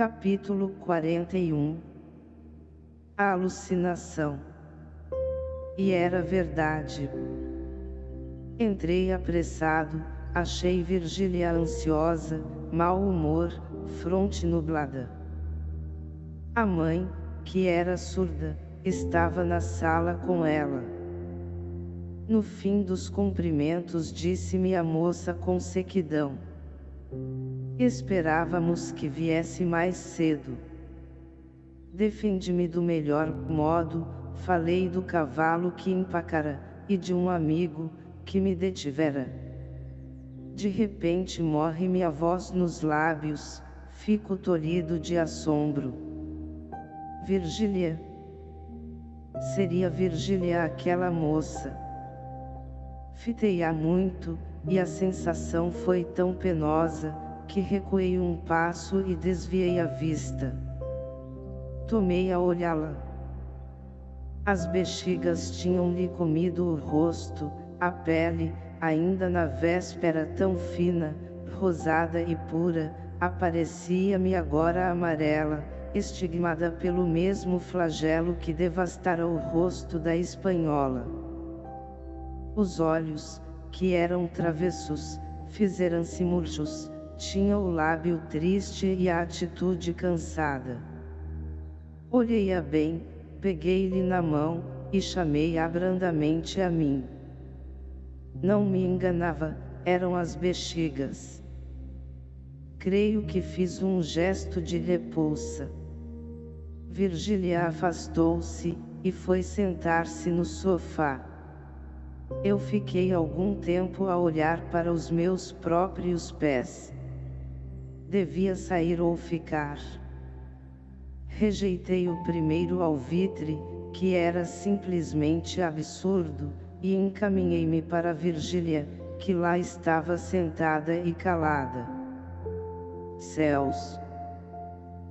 Capítulo 41 A alucinação E era verdade. Entrei apressado, achei Virgília ansiosa, mau humor, fronte nublada. A mãe, que era surda, estava na sala com ela. No fim dos cumprimentos disse-me a moça com sequidão. Esperávamos que viesse mais cedo. Defendi-me do melhor modo, falei do cavalo que empacara, e de um amigo, que me detivera. De repente morre-me a voz nos lábios, fico tolhido de assombro. Virgília. Seria Virgília aquela moça. Fitei-a muito, e a sensação foi tão penosa, que recuei um passo e desviei a vista. Tomei a olhá-la. As bexigas tinham-lhe comido o rosto, a pele, ainda na véspera tão fina, rosada e pura, aparecia-me agora amarela, estigmada pelo mesmo flagelo que devastara o rosto da espanhola. Os olhos, que eram travessos, fizeram-se murchos, tinha o lábio triste e a atitude cansada. Olhei-a bem, peguei-lhe na mão, e chamei-a brandamente a mim. Não me enganava, eram as bexigas. Creio que fiz um gesto de repulsa. Virgília afastou-se, e foi sentar-se no sofá. Eu fiquei algum tempo a olhar para os meus próprios pés devia sair ou ficar. Rejeitei o primeiro alvitre, que era simplesmente absurdo, e encaminhei-me para Virgília, que lá estava sentada e calada. Céus!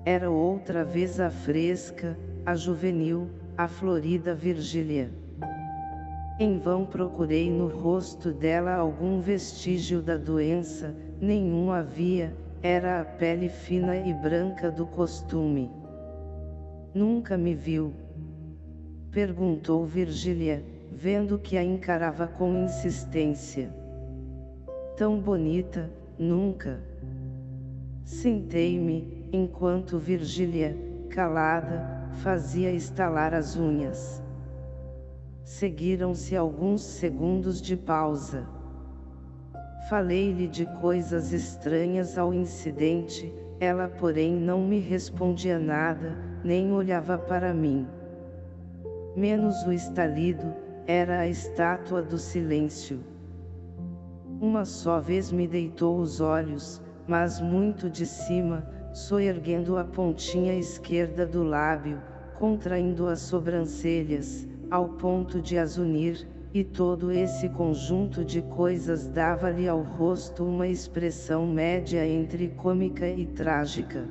Era outra vez a fresca, a juvenil, a florida Virgília. Em vão procurei no rosto dela algum vestígio da doença, nenhum havia, era a pele fina e branca do costume. Nunca me viu? Perguntou Virgília, vendo que a encarava com insistência. Tão bonita, nunca. Sentei-me, enquanto Virgília, calada, fazia estalar as unhas. Seguiram-se alguns segundos de pausa. Falei-lhe de coisas estranhas ao incidente, ela porém não me respondia nada, nem olhava para mim. Menos o estalido, era a estátua do silêncio. Uma só vez me deitou os olhos, mas muito de cima, soerguendo a pontinha esquerda do lábio, contraindo as sobrancelhas, ao ponto de as unir, e todo esse conjunto de coisas dava-lhe ao rosto uma expressão média entre cômica e trágica.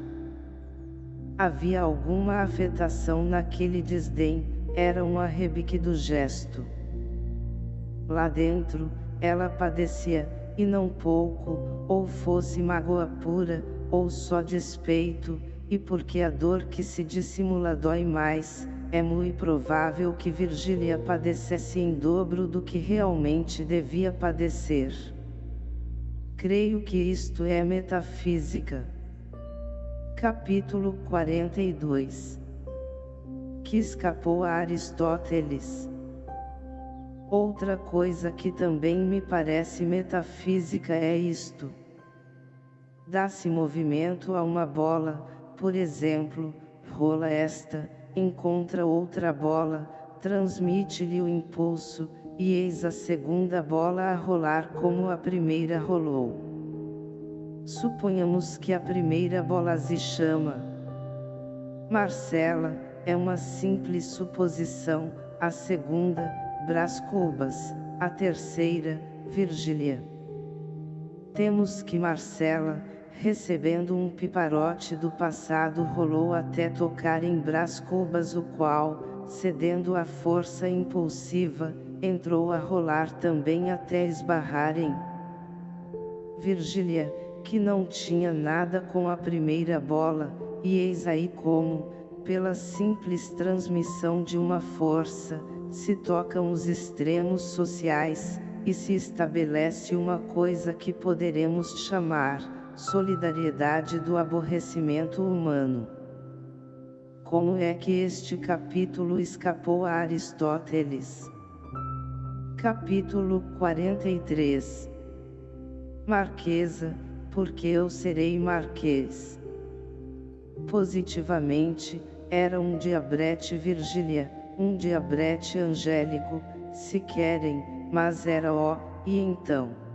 Havia alguma afetação naquele desdém, era um arrebique do gesto. Lá dentro, ela padecia, e não pouco, ou fosse mágoa pura, ou só despeito, e porque a dor que se dissimula dói mais, é muito provável que Virgília padecesse em dobro do que realmente devia padecer. Creio que isto é metafísica. Capítulo 42 Que escapou a Aristóteles Outra coisa que também me parece metafísica é isto. Dá-se movimento a uma bola, por exemplo, rola esta, encontra outra bola, transmite-lhe o impulso, e eis a segunda bola a rolar como a primeira rolou. Suponhamos que a primeira bola se chama Marcela, é uma simples suposição, a segunda, Brás Cubas, a terceira, Virgília. Temos que Marcela, recebendo um piparote do passado rolou até tocar em Brás Cubas o qual, cedendo à força impulsiva, entrou a rolar também até esbarrar em Virgília, que não tinha nada com a primeira bola, e eis aí como, pela simples transmissão de uma força, se tocam os extremos sociais, e se estabelece uma coisa que poderemos chamar, solidariedade do aborrecimento humano. Como é que este capítulo escapou a Aristóteles? Capítulo 43 Marquesa, porque eu serei marquês. Positivamente, era um diabrete Virgília, um diabrete angélico, se querem, mas era ó, e então?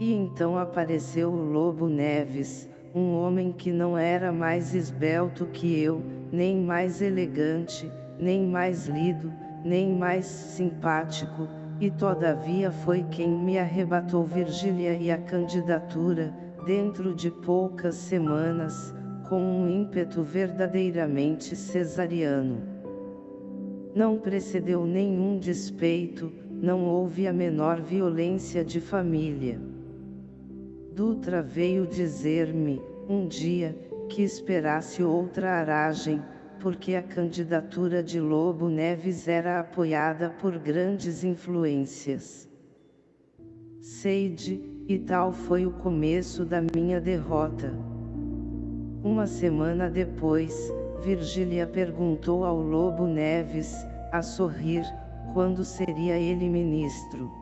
E então apareceu o Lobo Neves, um homem que não era mais esbelto que eu, nem mais elegante, nem mais lido, nem mais simpático, e todavia foi quem me arrebatou Virgília e a candidatura, dentro de poucas semanas, com um ímpeto verdadeiramente cesariano. Não precedeu nenhum despeito, não houve a menor violência de família. Dutra veio dizer-me, um dia, que esperasse outra aragem, porque a candidatura de Lobo Neves era apoiada por grandes influências. Seide, e tal foi o começo da minha derrota. Uma semana depois, Virgília perguntou ao Lobo Neves, a sorrir, quando seria ele ministro.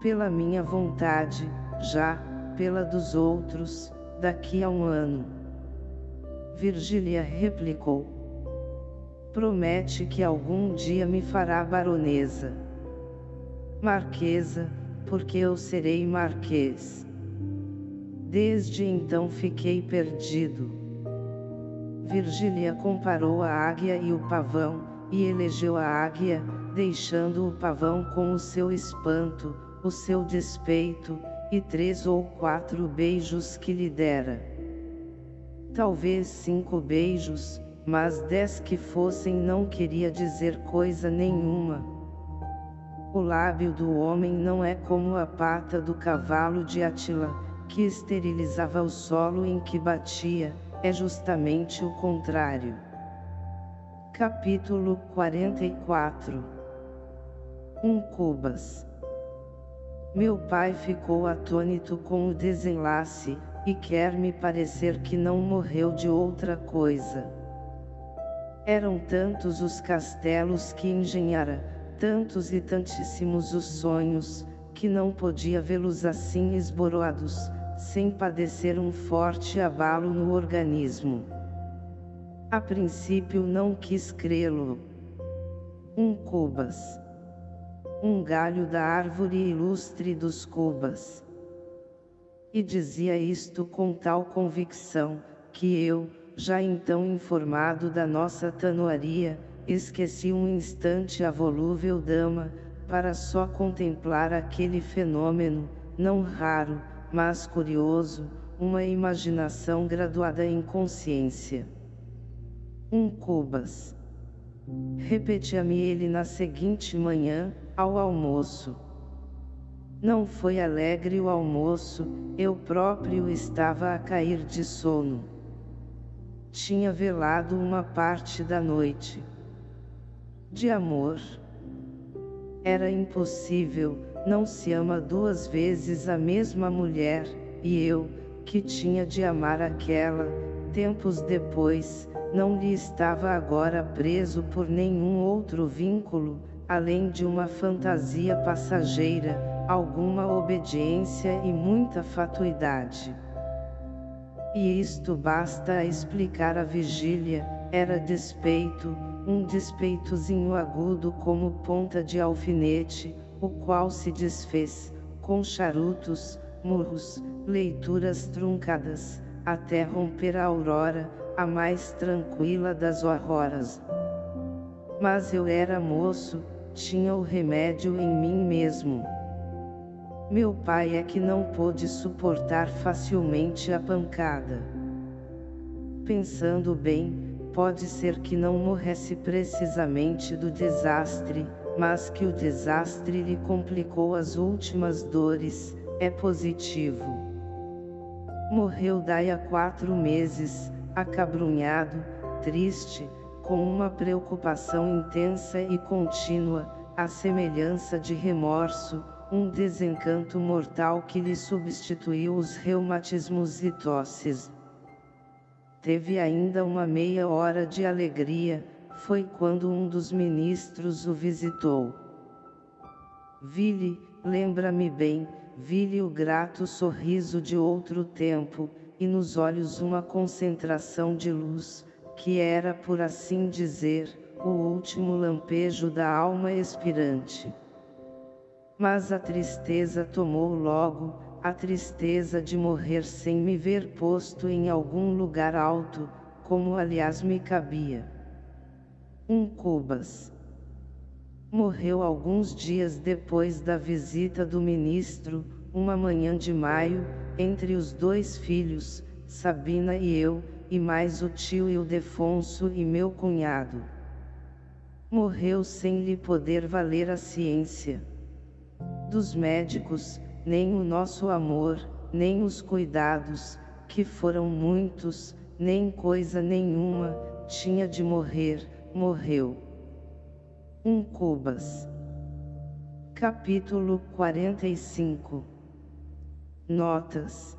Pela minha vontade, já, pela dos outros, daqui a um ano. Virgília replicou. Promete que algum dia me fará baronesa. Marquesa, porque eu serei marquês. Desde então fiquei perdido. Virgília comparou a águia e o pavão, e elegeu a águia, deixando o pavão com o seu espanto, o seu despeito, e três ou quatro beijos que lhe dera. Talvez cinco beijos, mas dez que fossem não queria dizer coisa nenhuma. O lábio do homem não é como a pata do cavalo de Atila, que esterilizava o solo em que batia, é justamente o contrário. Capítulo 44 Um Cubas Meu pai ficou atônito com o desenlace, e quer me parecer que não morreu de outra coisa. Eram tantos os castelos que engenhara, tantos e tantíssimos os sonhos, que não podia vê-los assim esboroados, sem padecer um forte abalo no organismo. A princípio não quis crê-lo. Um cubas. Um galho da árvore ilustre dos cubas. E dizia isto com tal convicção, que eu, já então informado da nossa tanoaria, esqueci um instante a volúvel dama, para só contemplar aquele fenômeno, não raro, mas curioso, uma imaginação graduada em consciência. Um cubas. Repetia-me ele na seguinte manhã, ao almoço. Não foi alegre o almoço, eu próprio estava a cair de sono. Tinha velado uma parte da noite. De amor. Era impossível, não se ama duas vezes a mesma mulher, e eu, que tinha de amar aquela, tempos depois, não lhe estava agora preso por nenhum outro vínculo, além de uma fantasia passageira, alguma obediência e muita fatuidade. E isto basta a explicar a vigília, era despeito, um despeitozinho agudo como ponta de alfinete, o qual se desfez, com charutos, murros, leituras truncadas, até romper a aurora, a mais tranquila das auroras. Mas eu era moço, tinha o remédio em mim mesmo. Meu pai é que não pôde suportar facilmente a pancada. Pensando bem, pode ser que não morresse precisamente do desastre, mas que o desastre lhe complicou as últimas dores, é positivo. Morreu daí há quatro meses, acabrunhado, triste, com uma preocupação intensa e contínua, a semelhança de remorso, um desencanto mortal que lhe substituiu os reumatismos e tosses. Teve ainda uma meia hora de alegria, foi quando um dos ministros o visitou. Vi-lhe, lembra-me bem, vi-lhe o grato sorriso de outro tempo, e nos olhos uma concentração de luz, que era por assim dizer, o último lampejo da alma expirante. Mas a tristeza tomou logo, a tristeza de morrer sem me ver posto em algum lugar alto, como aliás me cabia. Um Cubas. Morreu alguns dias depois da visita do ministro, uma manhã de maio, entre os dois filhos, Sabina e eu, e mais o tio Ildefonso e meu cunhado. Morreu sem lhe poder valer a ciência. Dos médicos, nem o nosso amor, nem os cuidados, que foram muitos, nem coisa nenhuma, tinha de morrer, morreu. 1 Cubas. Capítulo 45 Notas.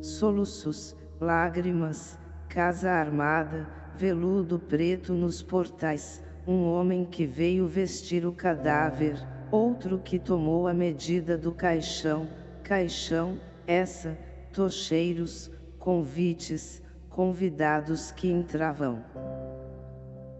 Soluços, lágrimas, casa armada, veludo preto nos portais, um homem que veio vestir o cadáver, outro que tomou a medida do caixão, caixão, essa, tocheiros, convites, convidados que entravam.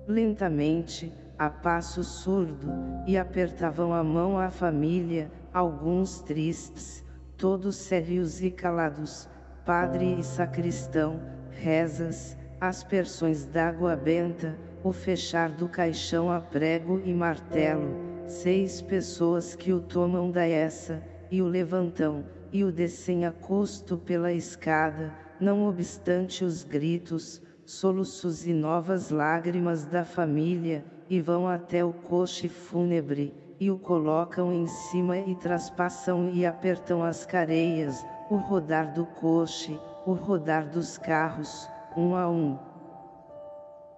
Lentamente, a passo surdo, e apertavam a mão à família, alguns tristes, todos sérios e calados, padre e sacristão, rezas, aspersões d'água benta, o fechar do caixão a prego e martelo, seis pessoas que o tomam da essa, e o levantam, e o descem a custo pela escada, não obstante os gritos, soluços e novas lágrimas da família, e vão até o coche fúnebre, e o colocam em cima e traspassam e apertam as careias, o rodar do coche, o rodar dos carros, um a um.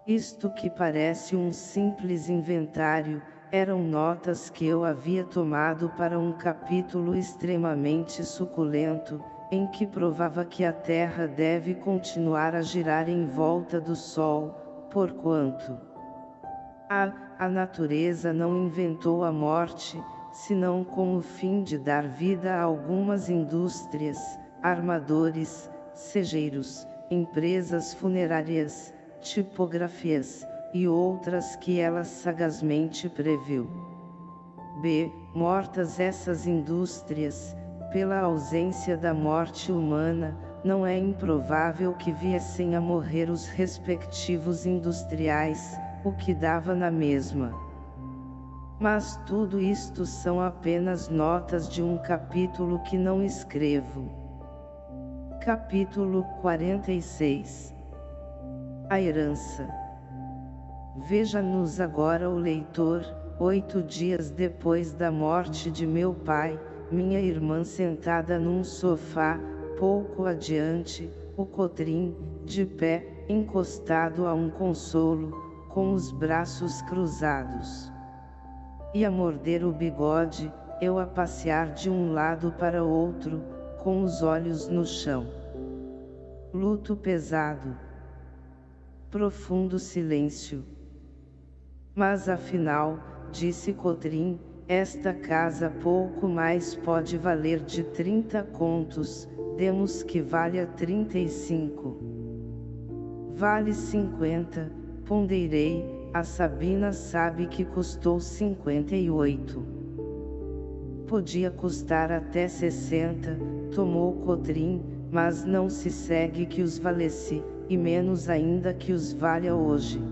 Isto que parece um simples inventário, eram notas que eu havia tomado para um capítulo extremamente suculento, em que provava que a Terra deve continuar a girar em volta do Sol, porquanto a, a natureza não inventou a morte, senão com o fim de dar vida a algumas indústrias, armadores, segeiros, empresas funerárias, tipografias, e outras que ela sagazmente previu. B. Mortas essas indústrias, pela ausência da morte humana, não é improvável que viessem a morrer os respectivos industriais, o que dava na mesma. Mas tudo isto são apenas notas de um capítulo que não escrevo. Capítulo 46 A herança Veja-nos agora o leitor, oito dias depois da morte de meu pai, minha irmã sentada num sofá, pouco adiante, o cotrim, de pé, encostado a um consolo, com os braços cruzados. E a morder o bigode, eu a passear de um lado para outro, com os olhos no chão. Luto pesado. Profundo silêncio. Mas afinal, disse Cotrim, esta casa pouco mais pode valer de 30 contos, demos que valha 35. Vale 50, ponderei, a Sabina sabe que custou 58. Podia custar até 60, tomou Cotrim, mas não se segue que os valesse, e menos ainda que os valha hoje.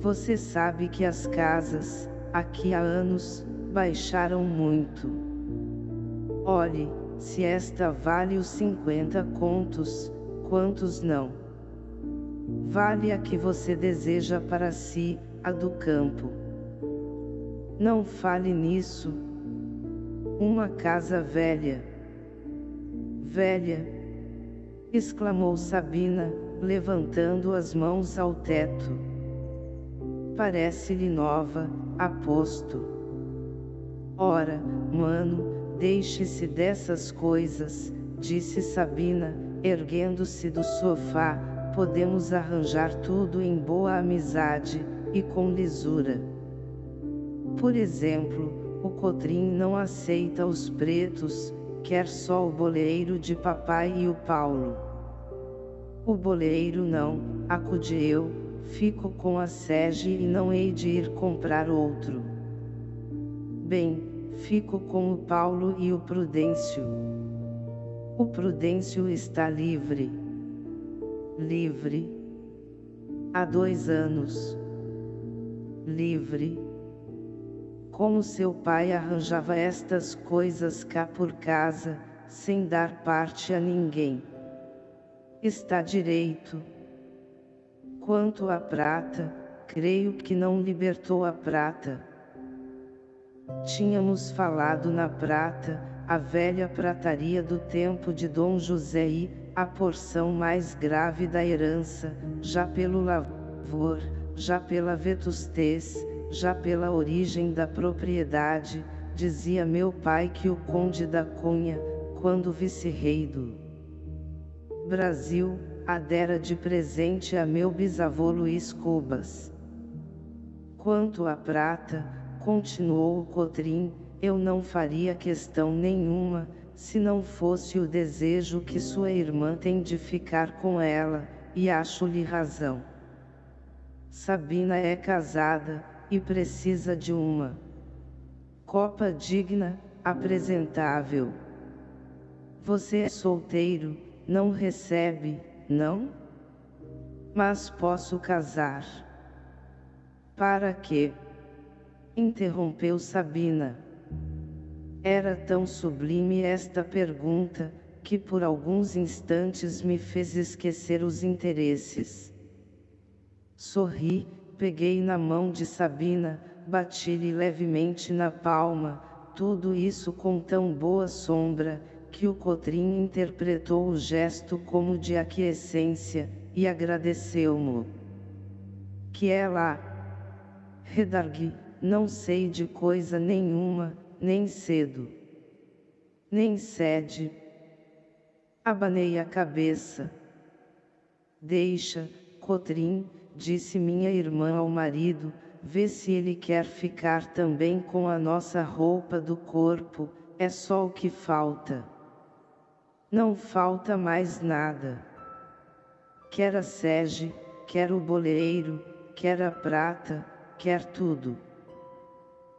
Você sabe que as casas, aqui há anos, baixaram muito. Olhe, se esta vale os 50 contos, quantos não? Vale a que você deseja para si, a do campo. Não fale nisso. Uma casa velha. Velha! exclamou Sabina, levantando as mãos ao teto. Parece-lhe nova, aposto. Ora, mano, deixe-se dessas coisas, disse Sabina, erguendo-se do sofá, podemos arranjar tudo em boa amizade, e com lisura. Por exemplo, o Cotrim não aceita os pretos, quer só o boleiro de papai e o Paulo. O boleiro não, acude eu, fico com a sege e não hei de ir comprar outro. Bem, fico com o Paulo e o Prudêncio. O Prudêncio está livre. Livre. Há dois anos. Livre. Como seu pai arranjava estas coisas cá por casa, sem dar parte a ninguém. Está direito. Quanto à prata, creio que não libertou a prata. Tínhamos falado na prata, a velha prataria do tempo de Dom José e, a porção mais grave da herança, já pelo lavor, já pela vetustez, já pela origem da propriedade, dizia meu pai que o conde da Cunha, quando vice-rei do Brasil, a dera de presente a meu bisavô Luiz Cubas. Quanto à prata, continuou o Cotrim, eu não faria questão nenhuma, se não fosse o desejo que sua irmã tem de ficar com ela, e acho-lhe razão. Sabina é casada, e precisa de uma copa digna, apresentável. Você é solteiro, não recebe, não? Mas posso casar. Para quê? Interrompeu Sabina. Era tão sublime esta pergunta, que por alguns instantes me fez esquecer os interesses. Sorri, peguei na mão de Sabina, bati-lhe levemente na palma, tudo isso com tão boa sombra, que o Cotrim interpretou o gesto como de aquiescência, e agradeceu-mo. Que é lá? Redargui, não sei de coisa nenhuma, nem cedo, nem sede. Abanei a cabeça. Deixa, Cotrim, disse minha irmã ao marido, vê se ele quer ficar também com a nossa roupa do corpo, é só o que falta. Não falta mais nada. Quer a sege, quer o boleiro, quer a prata, quer tudo.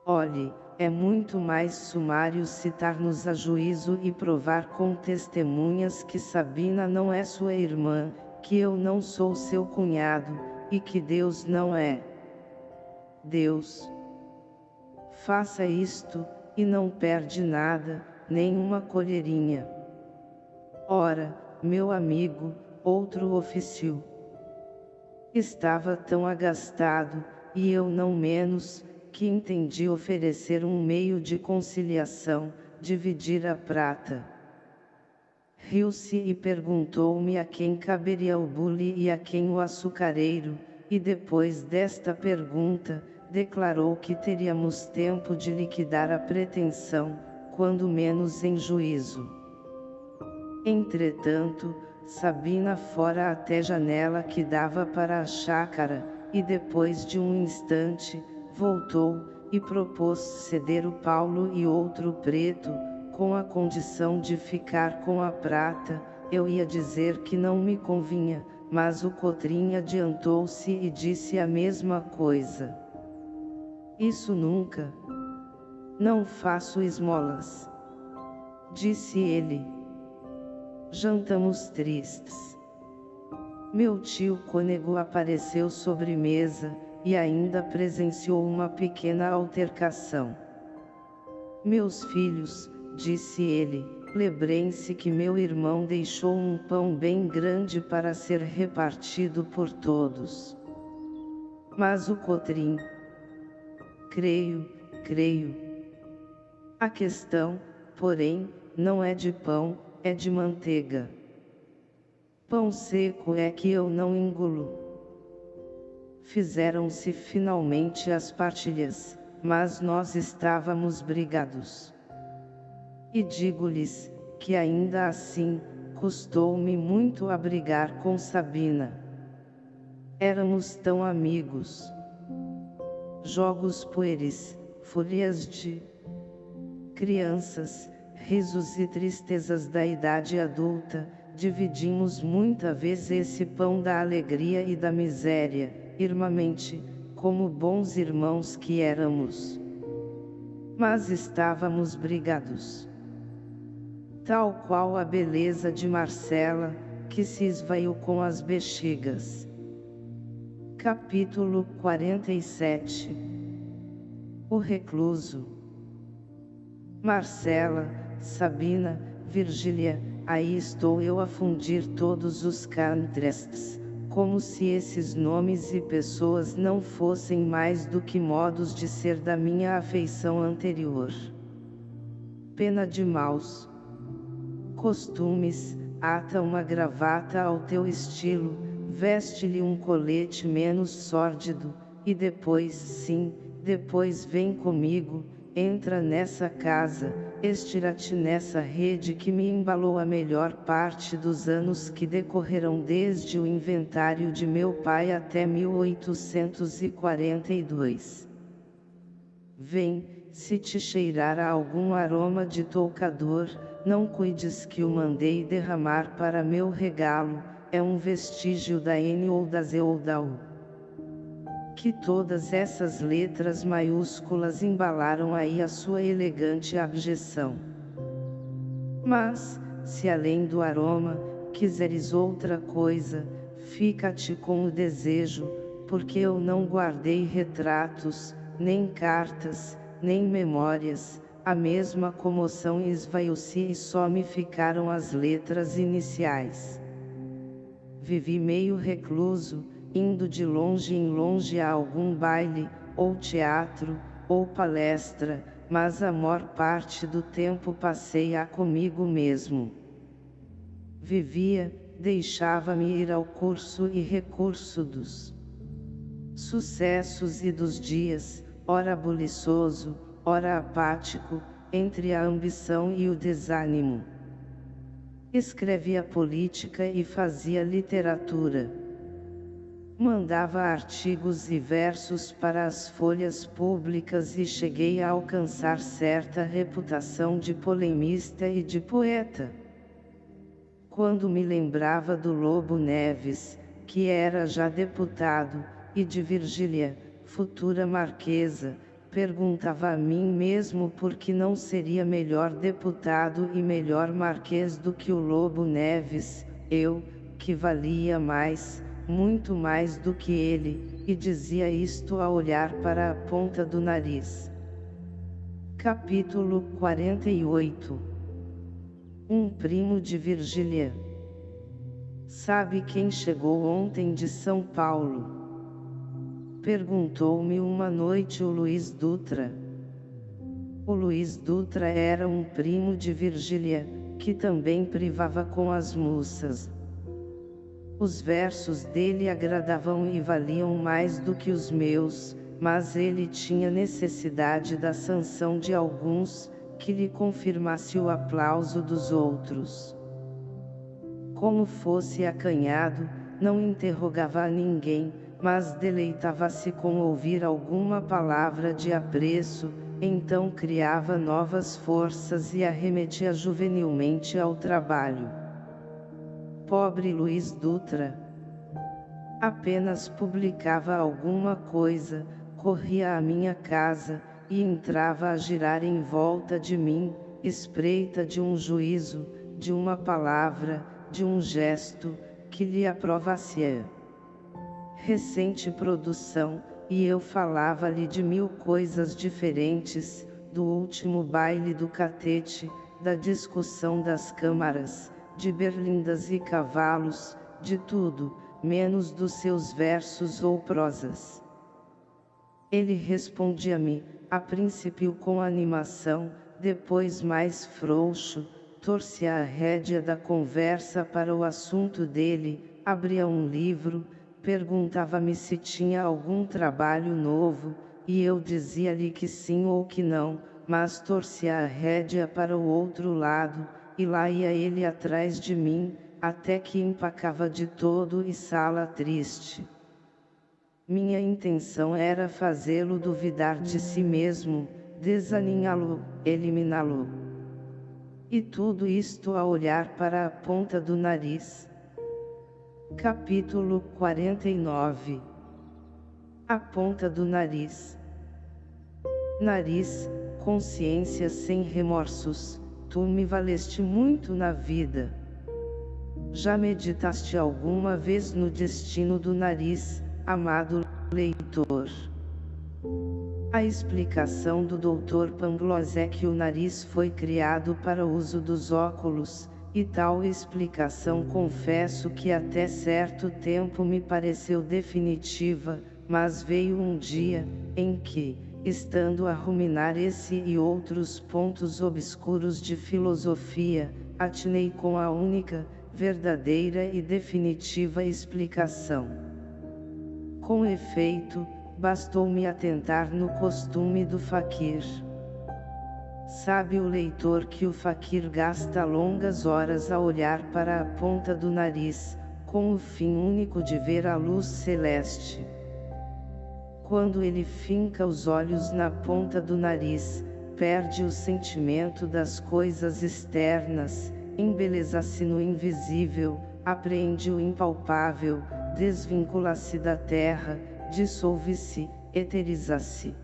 Olhe, é muito mais sumário citar-nos a juízo e provar com testemunhas que Sabina não é sua irmã, que eu não sou seu cunhado, e que Deus não é Deus. Faça isto, e não perde nada, nem uma colherinha. Ora, meu amigo, outro ofício. Estava tão agastado, e eu não menos, que entendi oferecer um meio de conciliação, dividir a prata. Riu-se e perguntou-me a quem caberia o bule e a quem o açucareiro, e depois desta pergunta, declarou que teríamos tempo de liquidar a pretensão, quando menos em juízo. Entretanto, Sabina fora até janela que dava para a chácara, e depois de um instante, voltou, e propôs ceder o Paulo e outro preto, com a condição de ficar com a prata, eu ia dizer que não me convinha, mas o Cotrim adiantou-se e disse a mesma coisa. Isso nunca. Não faço esmolas. Disse ele. Jantamos tristes. Meu tio Cônego apareceu sobre mesa, e ainda presenciou uma pequena altercação. Meus filhos, disse ele, lembrem-se que meu irmão deixou um pão bem grande para ser repartido por todos. Mas o Cotrim. Creio, creio. A questão, porém, não é de pão, é de manteiga. Pão seco é que eu não engulo. Fizeram-se finalmente as partilhas, mas nós estávamos brigados. E digo-lhes, que ainda assim, custou-me muito a brigar com Sabina. Éramos tão amigos. Jogos pueris, fúrias de crianças, risos e tristezas da idade adulta, dividimos muita vez esse pão da alegria e da miséria, irmamente, como bons irmãos que éramos. Mas estávamos brigados. Tal qual a beleza de Marcela, que se esvaiu com as bexigas. Capítulo 47 O recluso Marcela, Sabina, Virgília, aí estou eu a fundir todos os contrastes, como se esses nomes e pessoas não fossem mais do que modos de ser da minha afeição anterior. Pena de maus costumes, ata uma gravata ao teu estilo, veste-lhe um colete menos sórdido, e depois sim, depois vem comigo, Entra nessa casa, estira-te nessa rede que me embalou a melhor parte dos anos que decorreram desde o inventário de meu pai até 1842. Vem, se te cheirar a algum aroma de toucador, não cuides que o mandei derramar para meu regalo, é um vestígio da N ou da Z ou da U que todas essas letras maiúsculas embalaram aí a sua elegante abjeção. Mas, se além do aroma, quiseres outra coisa, fica-te com o desejo, porque eu não guardei retratos, nem cartas, nem memórias, a mesma comoção esvaiu-se e só me ficaram as letras iniciais. Vivi meio recluso, indo de longe em longe a algum baile, ou teatro, ou palestra, mas a maior parte do tempo passei a comigo mesmo. Vivia, deixava-me ir ao curso e recurso dos sucessos e dos dias, ora buliçoso, ora apático, entre a ambição e o desânimo. Escrevia política e fazia literatura Mandava artigos e versos para as folhas públicas e cheguei a alcançar certa reputação de polemista e de poeta. Quando me lembrava do Lobo Neves, que era já deputado, e de Virgília, futura marquesa, perguntava a mim mesmo por que não seria melhor deputado e melhor marquês do que o Lobo Neves, eu, que valia mais, muito mais do que ele, e dizia isto a olhar para a ponta do nariz. Capítulo 48 Um primo de Virgília Sabe quem chegou ontem de São Paulo? Perguntou-me uma noite o Luiz Dutra. O Luiz Dutra era um primo de Virgília, que também privava com as moças. Os versos dele agradavam e valiam mais do que os meus, mas ele tinha necessidade da sanção de alguns, que lhe confirmasse o aplauso dos outros. Como fosse acanhado, não interrogava a ninguém, mas deleitava-se com ouvir alguma palavra de apreço, então criava novas forças e arremetia juvenilmente ao trabalho. Pobre Luiz Dutra. Apenas publicava alguma coisa, corria à minha casa, e entrava a girar em volta de mim, espreita de um juízo, de uma palavra, de um gesto, que lhe aprovasse recente produção, e eu falava-lhe de mil coisas diferentes, do último baile do catete, da discussão das câmaras, de berlindas e cavalos, de tudo, menos dos seus versos ou prosas. Ele respondia-me, a princípio com animação, depois mais frouxo, torcia a rédea da conversa para o assunto dele, abria um livro, perguntava-me se tinha algum trabalho novo, e eu dizia-lhe que sim ou que não, mas torcia a rédea para o outro lado, e lá ia ele atrás de mim, até que empacava de todo e sala triste. Minha intenção era fazê-lo duvidar de si mesmo, desaninhá-lo, eliminá-lo. E tudo isto a olhar para a ponta do nariz. Capítulo 49 A ponta do nariz Nariz, consciência sem remorsos, tu me valeste muito na vida. Já meditaste alguma vez no destino do nariz, amado leitor? A explicação do Dr. Pangloss é que o nariz foi criado para uso dos óculos, e tal explicação confesso que até certo tempo me pareceu definitiva, mas veio um dia, em que, estando a ruminar esse e outros pontos obscuros de filosofia, atinei com a única, verdadeira e definitiva explicação. Com efeito, bastou-me atentar no costume do faquir. Sabe o leitor que o faquir gasta longas horas a olhar para a ponta do nariz, com o fim único de ver a luz celeste. Quando ele finca os olhos na ponta do nariz, perde o sentimento das coisas externas, embeleza-se no invisível, apreende o impalpável, desvincula-se da terra, dissolve-se, eteriza-se.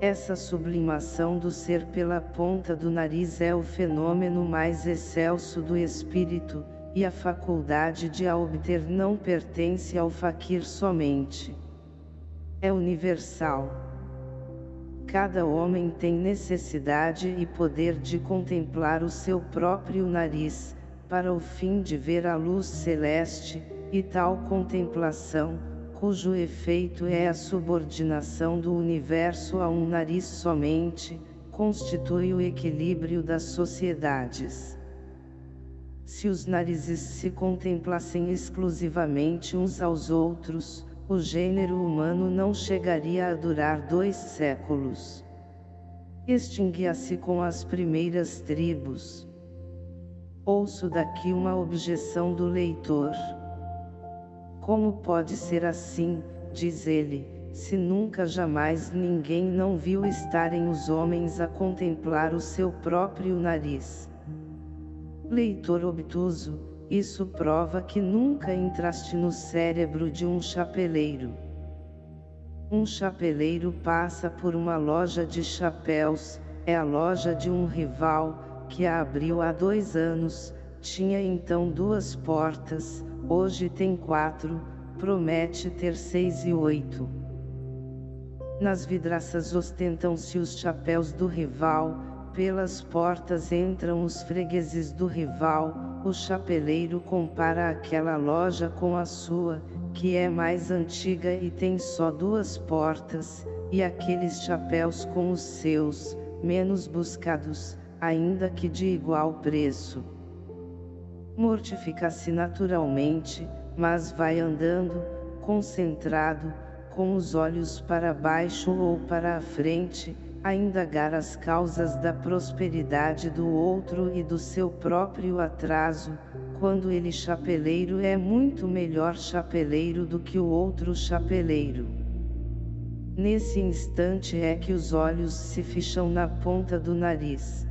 Essa sublimação do ser pela ponta do nariz é o fenômeno mais excelso do espírito, e a faculdade de a obter não pertence ao faquir somente. É universal. Cada homem tem necessidade e poder de contemplar o seu próprio nariz, para o fim de ver a luz celeste, e tal contemplação, cujo efeito é a subordinação do universo a um nariz somente, constitui o equilíbrio das sociedades. Se os narizes se contemplassem exclusivamente uns aos outros, o gênero humano não chegaria a durar dois séculos. Extinguia-se com as primeiras tribos. Ouço daqui uma objeção do leitor. Como pode ser assim, diz ele, se nunca jamais ninguém não viu estarem os homens a contemplar o seu próprio nariz? Leitor obtuso, isso prova que nunca entraste no cérebro de um chapeleiro. Um chapeleiro passa por uma loja de chapéus, é a loja de um rival, que a abriu há dois anos, tinha então duas portas, Hoje tem quatro, promete ter seis e oito. Nas vidraças ostentam-se os chapéus do rival, pelas portas entram os fregueses do rival, o chapeleiro compara aquela loja com a sua, que é mais antiga e tem só duas portas, e aqueles chapéus com os seus, menos buscados, ainda que de igual preço. Mortifica-se naturalmente, mas vai andando, concentrado, com os olhos para baixo ou para a frente, a indagar as causas da prosperidade do outro e do seu próprio atraso, quando ele chapeleiro é muito melhor chapeleiro do que o outro chapeleiro. Nesse instante é que os olhos se ficham na ponta do nariz.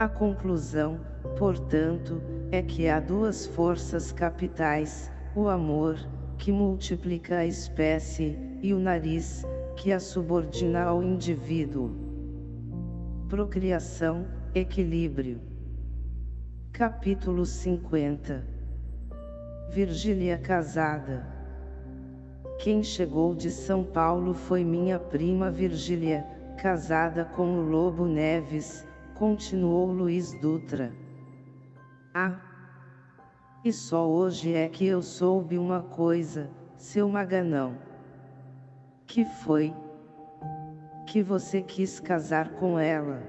A conclusão, portanto, é que há duas forças capitais, o amor, que multiplica a espécie, e o nariz, que a subordina ao indivíduo. Procriação, equilíbrio. Capítulo 50 Virgília casada Quem chegou de São Paulo foi minha prima Virgília, casada com o Lobo Neves, continuou Luiz Dutra. Ah! E só hoje é que eu soube uma coisa, seu Maganão. Que foi? Que você quis casar com ela.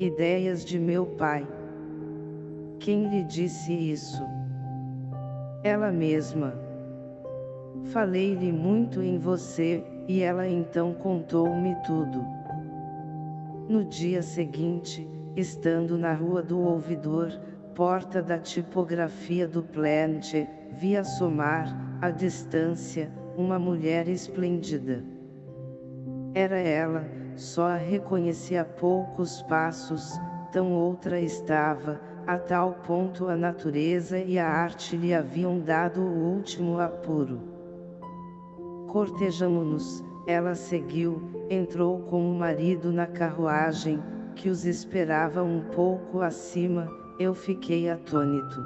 Ideias de meu pai. Quem lhe disse isso? Ela mesma. Falei-lhe muito em você, e ela então contou-me tudo. No dia seguinte, estando na rua do ouvidor, porta da tipografia do Plant, vi assomar, à distância, uma mulher esplêndida. Era ela, só a reconheci a poucos passos, tão outra estava, a tal ponto a natureza e a arte lhe haviam dado o último apuro. Cortejamo-nos, ela seguiu, entrou com o marido na carruagem, que os esperava um pouco acima, eu fiquei atônito.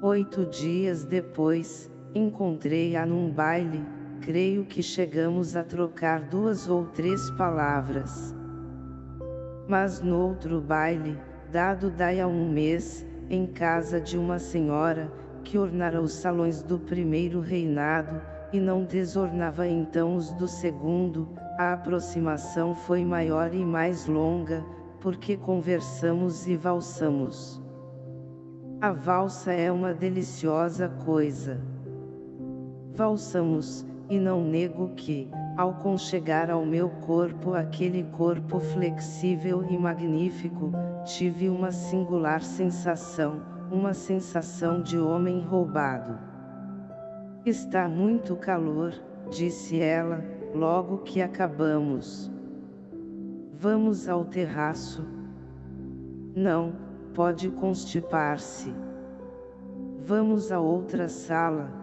Oito dias depois, encontrei-a num baile, creio que chegamos a trocar duas ou três palavras. Mas no outro baile, dado daí a um mês, em casa de uma senhora, que ornara os salões do primeiro reinado, e não desornava então os do segundo, a aproximação foi maior e mais longa, porque conversamos e valsamos. A valsa é uma deliciosa coisa. Valsamos, e não nego que, ao conchegar ao meu corpo aquele corpo flexível e magnífico, tive uma singular sensação, uma sensação de homem roubado. Está muito calor, disse ela, logo que acabamos. Vamos ao terraço? Não, pode constipar-se. Vamos a outra sala.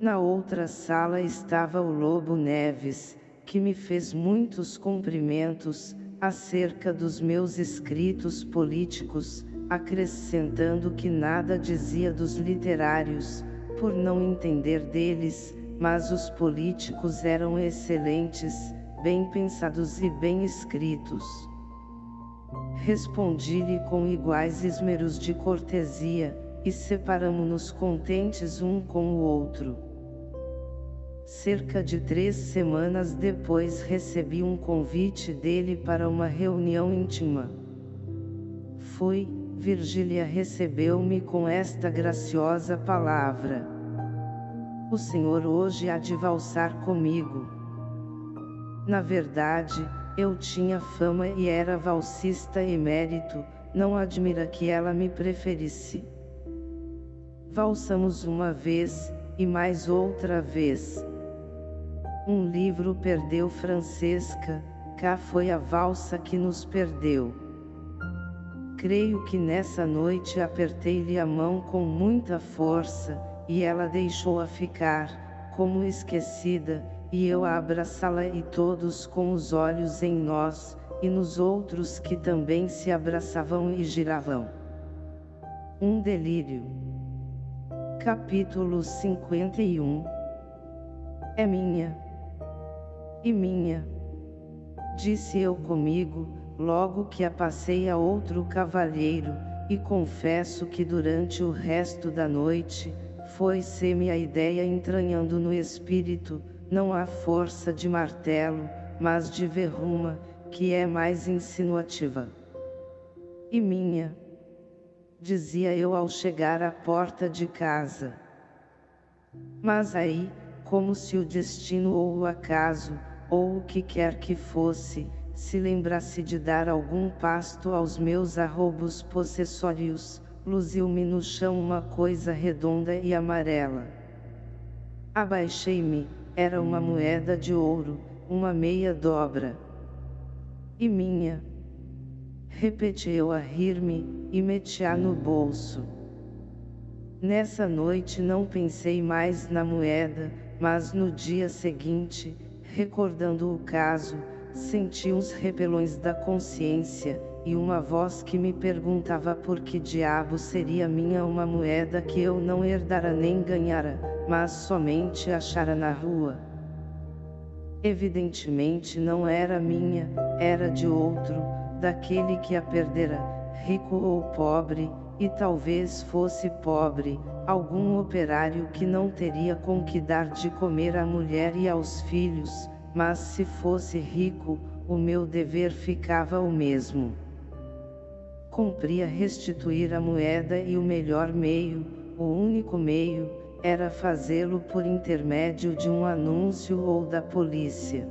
Na outra sala estava o Lobo Neves, que me fez muitos cumprimentos, acerca dos meus escritos políticos, acrescentando que nada dizia dos literários, por não entender deles, mas os políticos eram excelentes, bem pensados e bem escritos. Respondi-lhe com iguais esmeros de cortesia, e separamo-nos contentes um com o outro. Cerca de três semanas depois recebi um convite dele para uma reunião íntima. Fui, Virgília recebeu-me com esta graciosa palavra. O Senhor hoje há de valsar comigo. Na verdade, eu tinha fama e era valsista emérito, não admira que ela me preferisse. Valsamos uma vez, e mais outra vez. Um livro perdeu Francesca, cá foi a valsa que nos perdeu. Creio que nessa noite apertei-lhe a mão com muita força, e ela deixou-a ficar, como esquecida, e eu a abraçá-la e todos com os olhos em nós, e nos outros que também se abraçavam e giravam. Um delírio. Capítulo 51 É minha e minha. Disse eu comigo, logo que a passei a outro cavalheiro, e confesso que durante o resto da noite, foi-se-me a ideia entranhando no espírito, não a força de martelo, mas de verruma, que é mais insinuativa. E minha, dizia eu ao chegar à porta de casa. Mas aí, como se o destino ou o acaso, ou o que quer que fosse, se lembrasse de dar algum pasto aos meus arrobos possessórios, luziu-me no chão uma coisa redonda e amarela. Abaixei-me, era uma moeda de ouro, uma meia dobra. E minha. Repeti eu a rir-me, e meti-a no bolso. Nessa noite não pensei mais na moeda, mas no dia seguinte, Recordando o caso, senti uns repelões da consciência, e uma voz que me perguntava por que diabo seria minha uma moeda que eu não herdara nem ganhara, mas somente achara na rua. Evidentemente não era minha, era de outro, daquele que a perdera, rico ou pobre, e talvez fosse pobre, algum operário que não teria com que dar de comer à mulher e aos filhos, mas se fosse rico, o meu dever ficava o mesmo. Cumpria restituir a moeda e o melhor meio, o único meio, era fazê-lo por intermédio de um anúncio ou da polícia.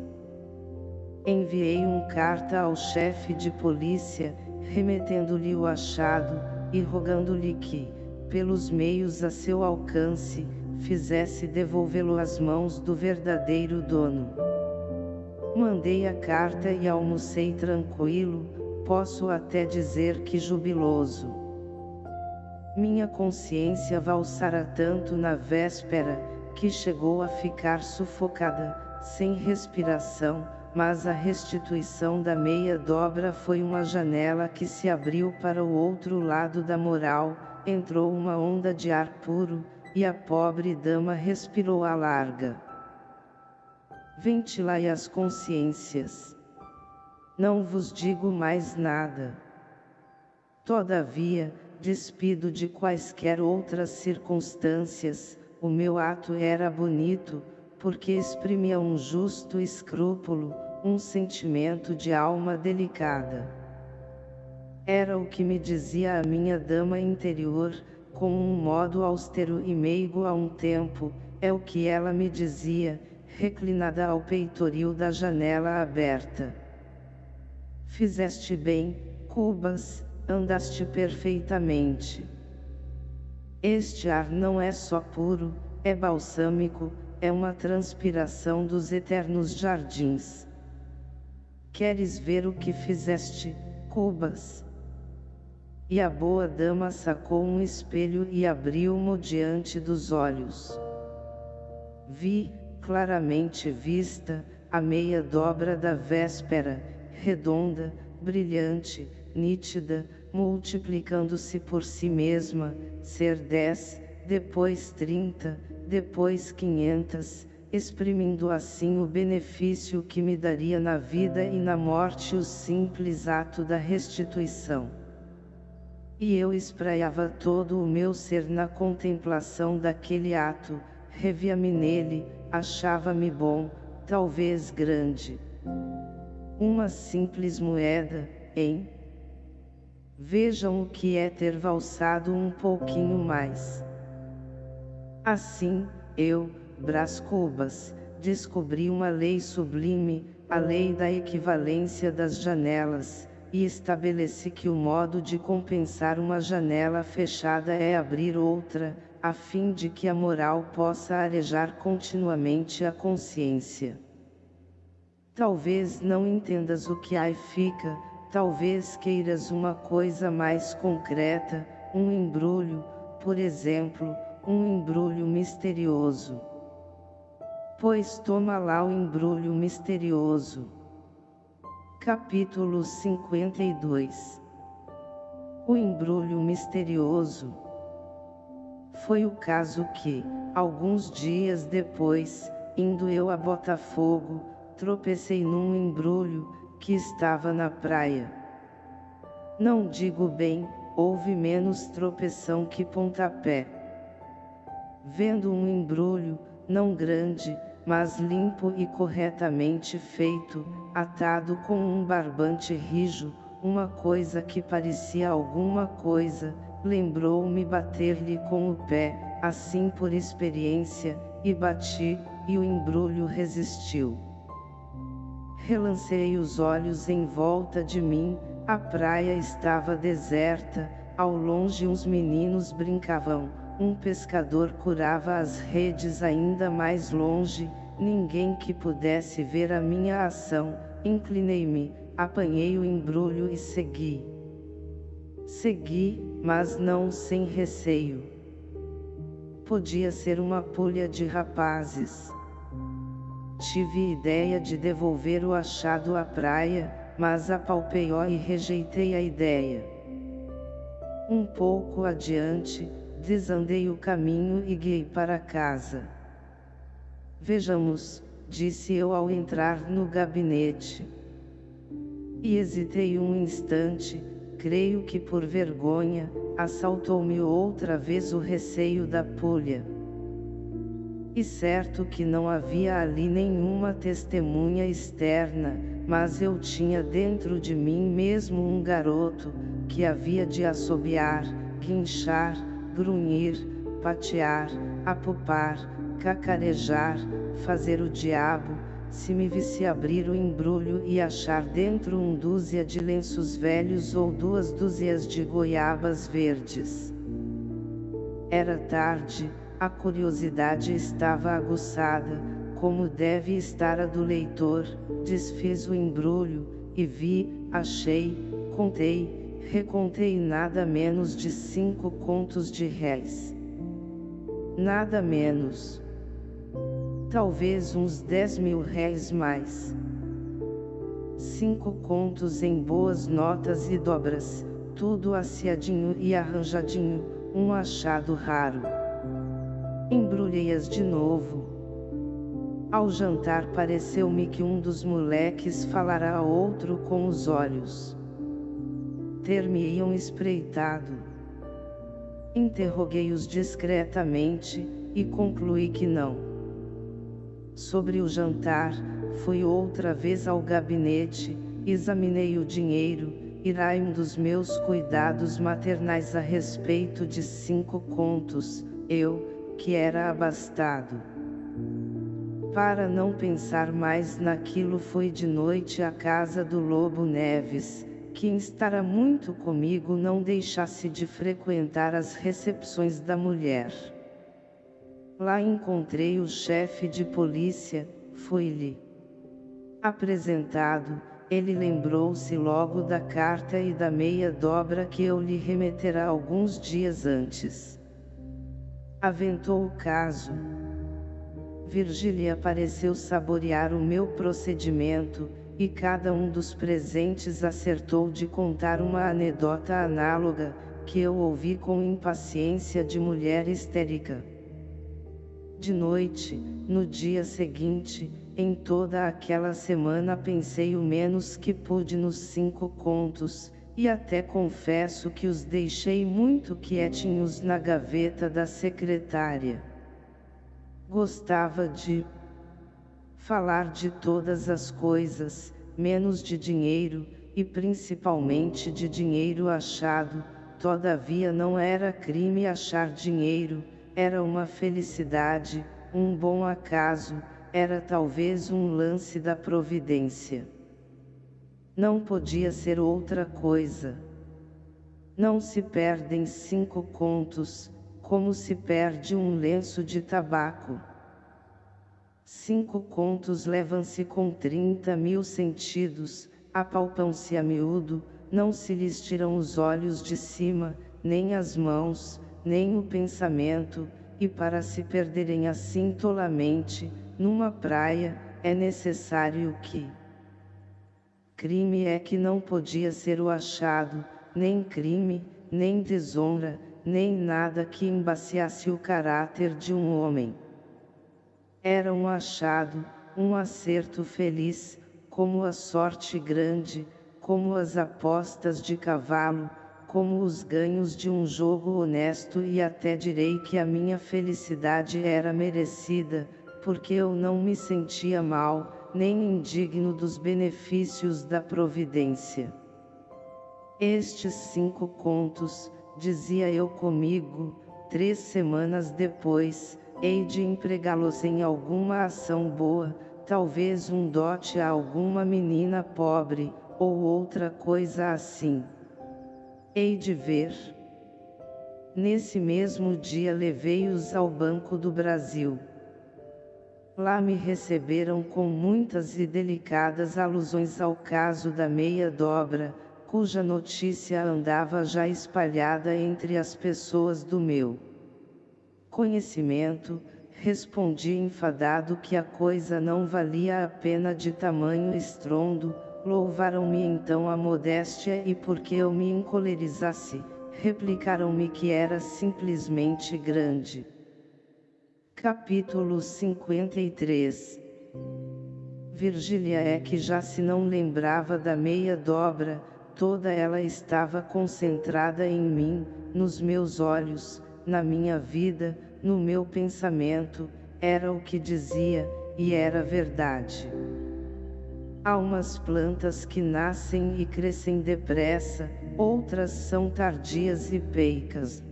Enviei um carta ao chefe de polícia, remetendo-lhe o achado, e rogando-lhe que, pelos meios a seu alcance, fizesse devolvê-lo às mãos do verdadeiro dono. Mandei a carta e almocei tranquilo, posso até dizer que jubiloso. Minha consciência valsara tanto na véspera, que chegou a ficar sufocada, sem respiração, mas a restituição da meia dobra foi uma janela que se abriu para o outro lado da moral, entrou uma onda de ar puro, e a pobre dama respirou a larga. Ventilai as consciências. Não vos digo mais nada. Todavia, despido de quaisquer outras circunstâncias, o meu ato era bonito, porque exprimia um justo escrúpulo, um sentimento de alma delicada. Era o que me dizia a minha dama interior, com um modo austero e meigo a um tempo, é o que ela me dizia, reclinada ao peitoril da janela aberta. Fizeste bem, Cubas, andaste perfeitamente. Este ar não é só puro, é balsâmico, é uma transpiração dos eternos jardins. Queres ver o que fizeste, Cubas? E a boa dama sacou um espelho e abriu-mo diante dos olhos. Vi, claramente vista, a meia dobra da véspera, redonda, brilhante, nítida, multiplicando-se por si mesma, ser dez, depois trinta, depois quinhentas, exprimindo assim o benefício que me daria na vida e na morte o simples ato da restituição. E eu espraiava todo o meu ser na contemplação daquele ato, revia-me nele, achava-me bom, talvez grande. Uma simples moeda, hein? Vejam o que é ter valsado um pouquinho mais. Assim, eu, Brás Cubas, descobri uma lei sublime, a lei da equivalência das janelas, e estabeleci que o modo de compensar uma janela fechada é abrir outra, a fim de que a moral possa arejar continuamente a consciência. Talvez não entendas o que aí fica, talvez queiras uma coisa mais concreta, um embrulho, por exemplo, um embrulho misterioso. Pois toma lá o embrulho misterioso. Capítulo 52 O embrulho misterioso Foi o caso que, alguns dias depois, indo eu a Botafogo, tropecei num embrulho, que estava na praia. Não digo bem, houve menos tropeção que pontapé. Vendo um embrulho, não grande, mas limpo e corretamente feito, atado com um barbante rijo, uma coisa que parecia alguma coisa, lembrou-me bater-lhe com o pé, assim por experiência, e bati, e o embrulho resistiu. Relancei os olhos em volta de mim, a praia estava deserta, ao longe uns meninos brincavam, um pescador curava as redes ainda mais longe, ninguém que pudesse ver a minha ação, inclinei-me, apanhei o embrulho e segui. Segui, mas não sem receio. Podia ser uma pulha de rapazes. Tive ideia de devolver o achado à praia, mas apalpei-o e rejeitei a ideia. Um pouco adiante, desandei o caminho e guiei para casa. Vejamos, disse eu ao entrar no gabinete. E hesitei um instante, creio que por vergonha, assaltou-me outra vez o receio da pulha. E certo que não havia ali nenhuma testemunha externa, mas eu tinha dentro de mim mesmo um garoto, que havia de assobiar, guinchar, grunhir, patear, apupar, cacarejar, fazer o diabo, se me visse abrir o embrulho e achar dentro um dúzia de lenços velhos ou duas dúzias de goiabas verdes. Era tarde, a curiosidade estava aguçada, como deve estar a do leitor, desfiz o embrulho, e vi, achei, contei, recontei nada menos de cinco contos de réis. Nada menos talvez uns 10 mil réis mais. Cinco contos em boas notas e dobras, tudo aciadinho e arranjadinho, um achado raro. Embrulhei-as de novo. Ao jantar pareceu-me que um dos moleques falara a outro com os olhos. Ter-me-iam espreitado. Interroguei-os discretamente, e concluí que não. Sobre o jantar, fui outra vez ao gabinete, examinei o dinheiro, irai-me dos meus cuidados maternais a respeito de cinco contos, eu, que era abastado. Para não pensar mais naquilo fui de noite à casa do Lobo Neves, que instara muito comigo não deixasse de frequentar as recepções da mulher. Lá encontrei o chefe de polícia, fui-lhe apresentado, ele lembrou-se logo da carta e da meia dobra que eu lhe remetera alguns dias antes. Aventou o caso. Virgília pareceu saborear o meu procedimento, e cada um dos presentes acertou de contar uma anedota análoga, que eu ouvi com impaciência de mulher histérica. De noite, no dia seguinte, em toda aquela semana pensei o menos que pude nos cinco contos, e até confesso que os deixei muito quietinhos na gaveta da secretária. Gostava de falar de todas as coisas, menos de dinheiro, e principalmente de dinheiro achado, todavia não era crime achar dinheiro, era uma felicidade, um bom acaso, era talvez um lance da providência. Não podia ser outra coisa. Não se perdem cinco contos, como se perde um lenço de tabaco. Cinco contos levam-se com trinta mil sentidos, apalpam-se a miúdo, não se lhes tiram os olhos de cima, nem as mãos, nem o pensamento, e para se perderem assim tolamente, numa praia, é necessário que crime é que não podia ser o achado, nem crime, nem desonra, nem nada que embaciasse o caráter de um homem. Era um achado, um acerto feliz, como a sorte grande, como as apostas de cavalo, como os ganhos de um jogo honesto e até direi que a minha felicidade era merecida, porque eu não me sentia mal, nem indigno dos benefícios da providência. Estes cinco contos, dizia eu comigo, três semanas depois, hei de empregá-los em alguma ação boa, talvez um dote a alguma menina pobre, ou outra coisa assim. Hei de ver. Nesse mesmo dia levei-os ao Banco do Brasil. Lá me receberam com muitas e delicadas alusões ao caso da meia dobra, cuja notícia andava já espalhada entre as pessoas do meu conhecimento, respondi enfadado que a coisa não valia a pena de tamanho estrondo, Louvaram-me então a modéstia e porque eu me encolerizasse, replicaram-me que era simplesmente grande. Capítulo 53 Virgília é que já se não lembrava da meia dobra, toda ela estava concentrada em mim, nos meus olhos, na minha vida, no meu pensamento, era o que dizia, e era verdade. Há umas plantas que nascem e crescem depressa, outras são tardias e peicas.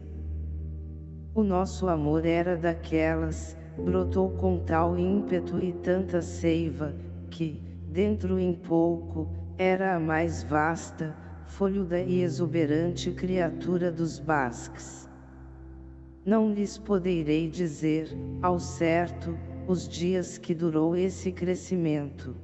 O nosso amor era daquelas, brotou com tal ímpeto e tanta seiva, que, dentro em pouco, era a mais vasta, folhuda e exuberante criatura dos basques. Não lhes poderei dizer, ao certo, os dias que durou esse crescimento.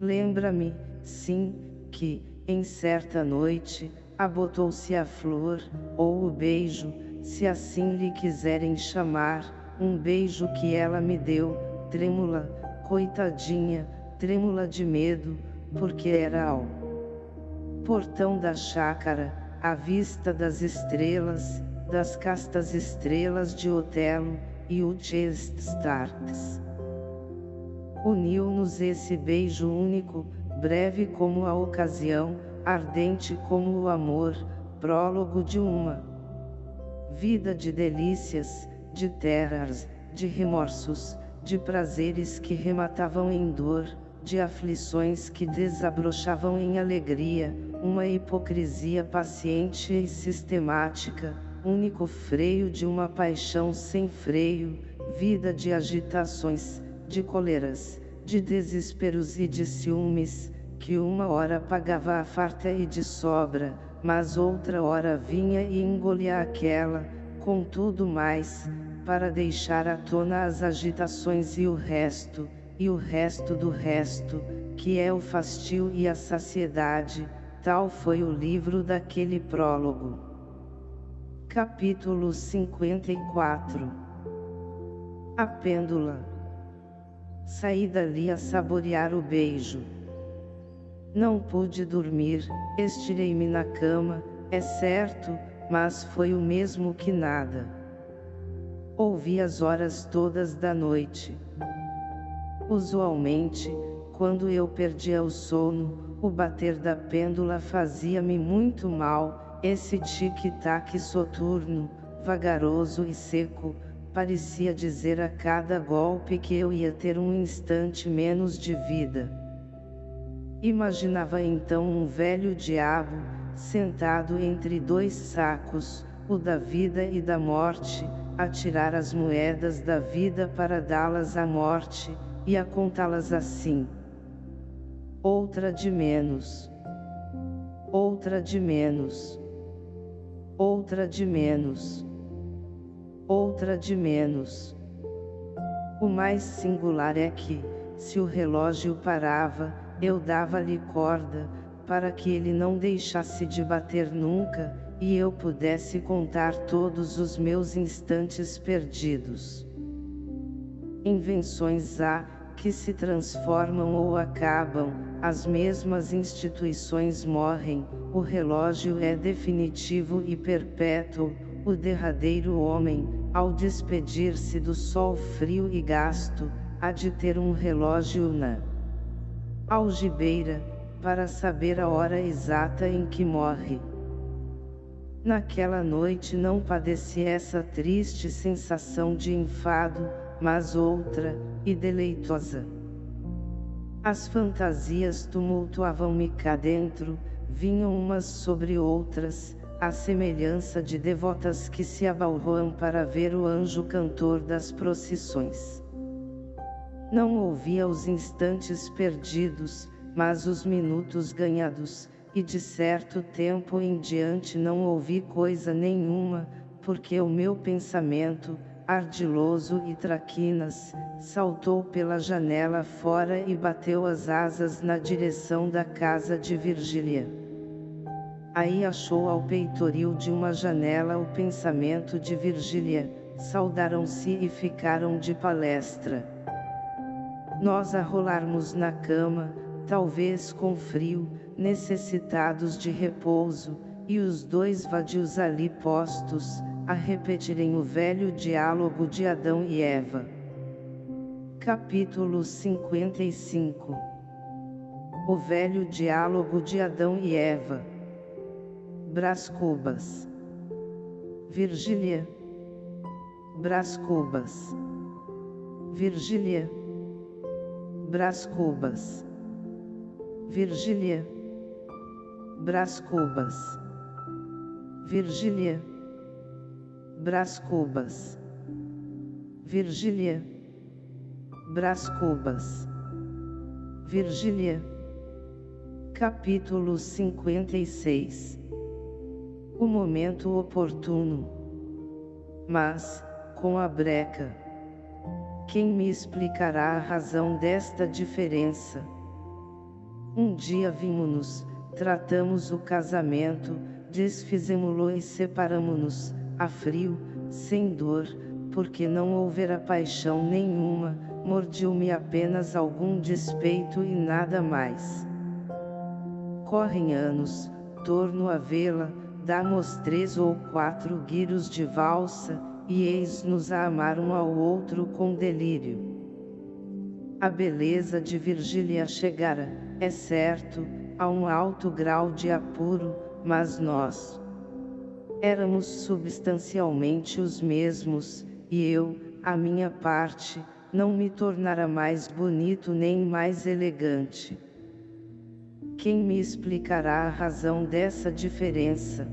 Lembra-me, sim, que, em certa noite, abotou-se a flor, ou o beijo, se assim lhe quiserem chamar, um beijo que ela me deu, trêmula, coitadinha, trêmula de medo, porque era ao portão da chácara, à vista das estrelas, das castas estrelas de Otelo, e o Starks. Uniu-nos esse beijo único, breve como a ocasião, ardente como o amor, prólogo de uma vida de delícias, de terras, de remorsos, de prazeres que rematavam em dor, de aflições que desabrochavam em alegria, uma hipocrisia paciente e sistemática, único freio de uma paixão sem freio, vida de agitações, de coleras, de desesperos e de ciúmes, que uma hora pagava a farta e de sobra, mas outra hora vinha e engolia aquela, com tudo mais, para deixar à tona as agitações e o resto, e o resto do resto, que é o fastio e a saciedade, tal foi o livro daquele prólogo. Capítulo 54 A Pêndula Saí dali a saborear o beijo. Não pude dormir, estirei-me na cama, é certo, mas foi o mesmo que nada. Ouvi as horas todas da noite. Usualmente, quando eu perdia o sono, o bater da pêndula fazia-me muito mal, esse tic-tac soturno, vagaroso e seco, parecia dizer a cada golpe que eu ia ter um instante menos de vida. Imaginava então um velho diabo, sentado entre dois sacos, o da vida e da morte, a tirar as moedas da vida para dá-las à morte, e a contá-las assim. Outra de menos. Outra de menos. Outra de menos outra de menos. O mais singular é que, se o relógio parava, eu dava-lhe corda, para que ele não deixasse de bater nunca, e eu pudesse contar todos os meus instantes perdidos. Invenções há, que se transformam ou acabam, as mesmas instituições morrem, o relógio é definitivo e perpétuo, o derradeiro homem, ao despedir-se do sol frio e gasto, há de ter um relógio na algibeira, para saber a hora exata em que morre. Naquela noite não padeci essa triste sensação de enfado, mas outra, e deleitosa. As fantasias tumultuavam-me cá dentro, vinham umas sobre outras, à semelhança de devotas que se abalroam para ver o anjo cantor das procissões. Não ouvia os instantes perdidos, mas os minutos ganhados, e de certo tempo em diante não ouvi coisa nenhuma, porque o meu pensamento, ardiloso e traquinas, saltou pela janela fora e bateu as asas na direção da casa de Virgília. Aí achou ao peitoril de uma janela o pensamento de Virgília, saudaram-se e ficaram de palestra. Nós a rolarmos na cama, talvez com frio, necessitados de repouso, e os dois vadios ali postos, a repetirem o velho diálogo de Adão e Eva. Capítulo 55 O velho diálogo de Adão e Eva Brás Cubas. Virgília. Brás Cubas. Virgília. Brás Cubas. Virgília. Brás Cubas. Virgília. Brás Cubas. Virgília. Brás Cubas. Virgília. Capítulo 56 O momento oportuno. Mas, com a breca. Quem me explicará a razão desta diferença? Um dia vimos-nos, tratamos o casamento, desfizemo-lo e separamo-nos, a frio, sem dor, porque não houvera paixão nenhuma, mordiu-me apenas algum despeito e nada mais. Correm anos, torno a vê-la, damos três ou quatro guiros de valsa, e eis-nos a amar um ao outro com delírio. A beleza de Virgília chegara, é certo, a um alto grau de apuro, mas nós éramos substancialmente os mesmos, e eu, a minha parte, não me tornara mais bonito nem mais elegante. Quem me explicará a razão dessa diferença?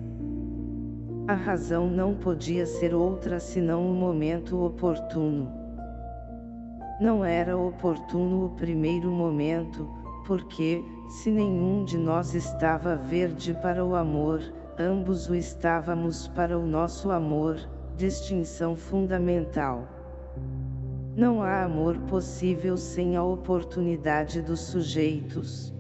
A razão não podia ser outra senão o momento oportuno. Não era oportuno o primeiro momento, porque, se nenhum de nós estava verde para o amor, ambos o estávamos para o nosso amor, distinção fundamental. Não há amor possível sem a oportunidade dos sujeitos.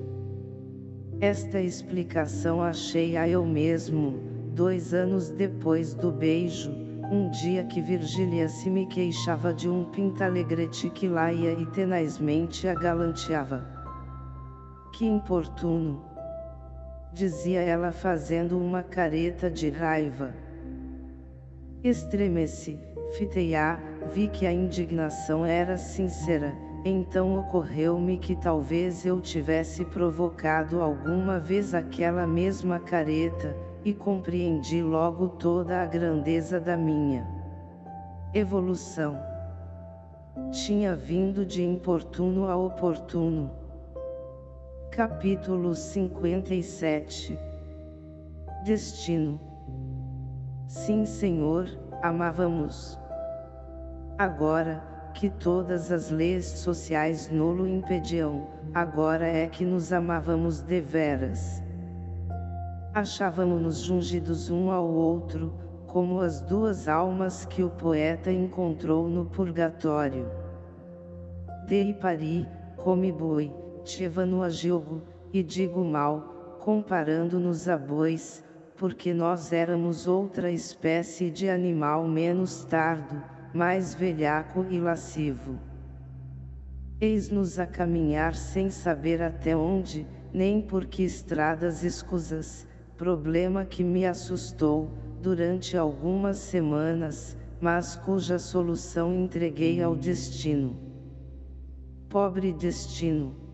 Esta explicação achei-a eu mesmo, Dois anos depois do beijo, um dia que Virgília se me queixava de um pintalegrete que lá ia e tenazmente a galanteava. Que importuno! Dizia ela fazendo uma careta de raiva. Estremeci, fitei-a, vi que a indignação era sincera, então ocorreu-me que talvez eu tivesse provocado alguma vez aquela mesma careta, e compreendi logo toda a grandeza da minha evolução. Tinha vindo de importuno a oportuno. Capítulo 57 Destino Sim Senhor, amávamos. Agora, que todas as leis sociais nolo impediam, agora é que nos amávamos deveras. Achávamos-nos jungidos um ao outro, como as duas almas que o poeta encontrou no purgatório. Dei pari, come boi, tivano a jogo, e digo mal, comparando-nos a bois, porque nós éramos outra espécie de animal menos tardo, mais velhaco e lascivo. Eis-nos a caminhar sem saber até onde, nem por que estradas escusas, problema que me assustou, durante algumas semanas, mas cuja solução entreguei ao destino. Pobre destino!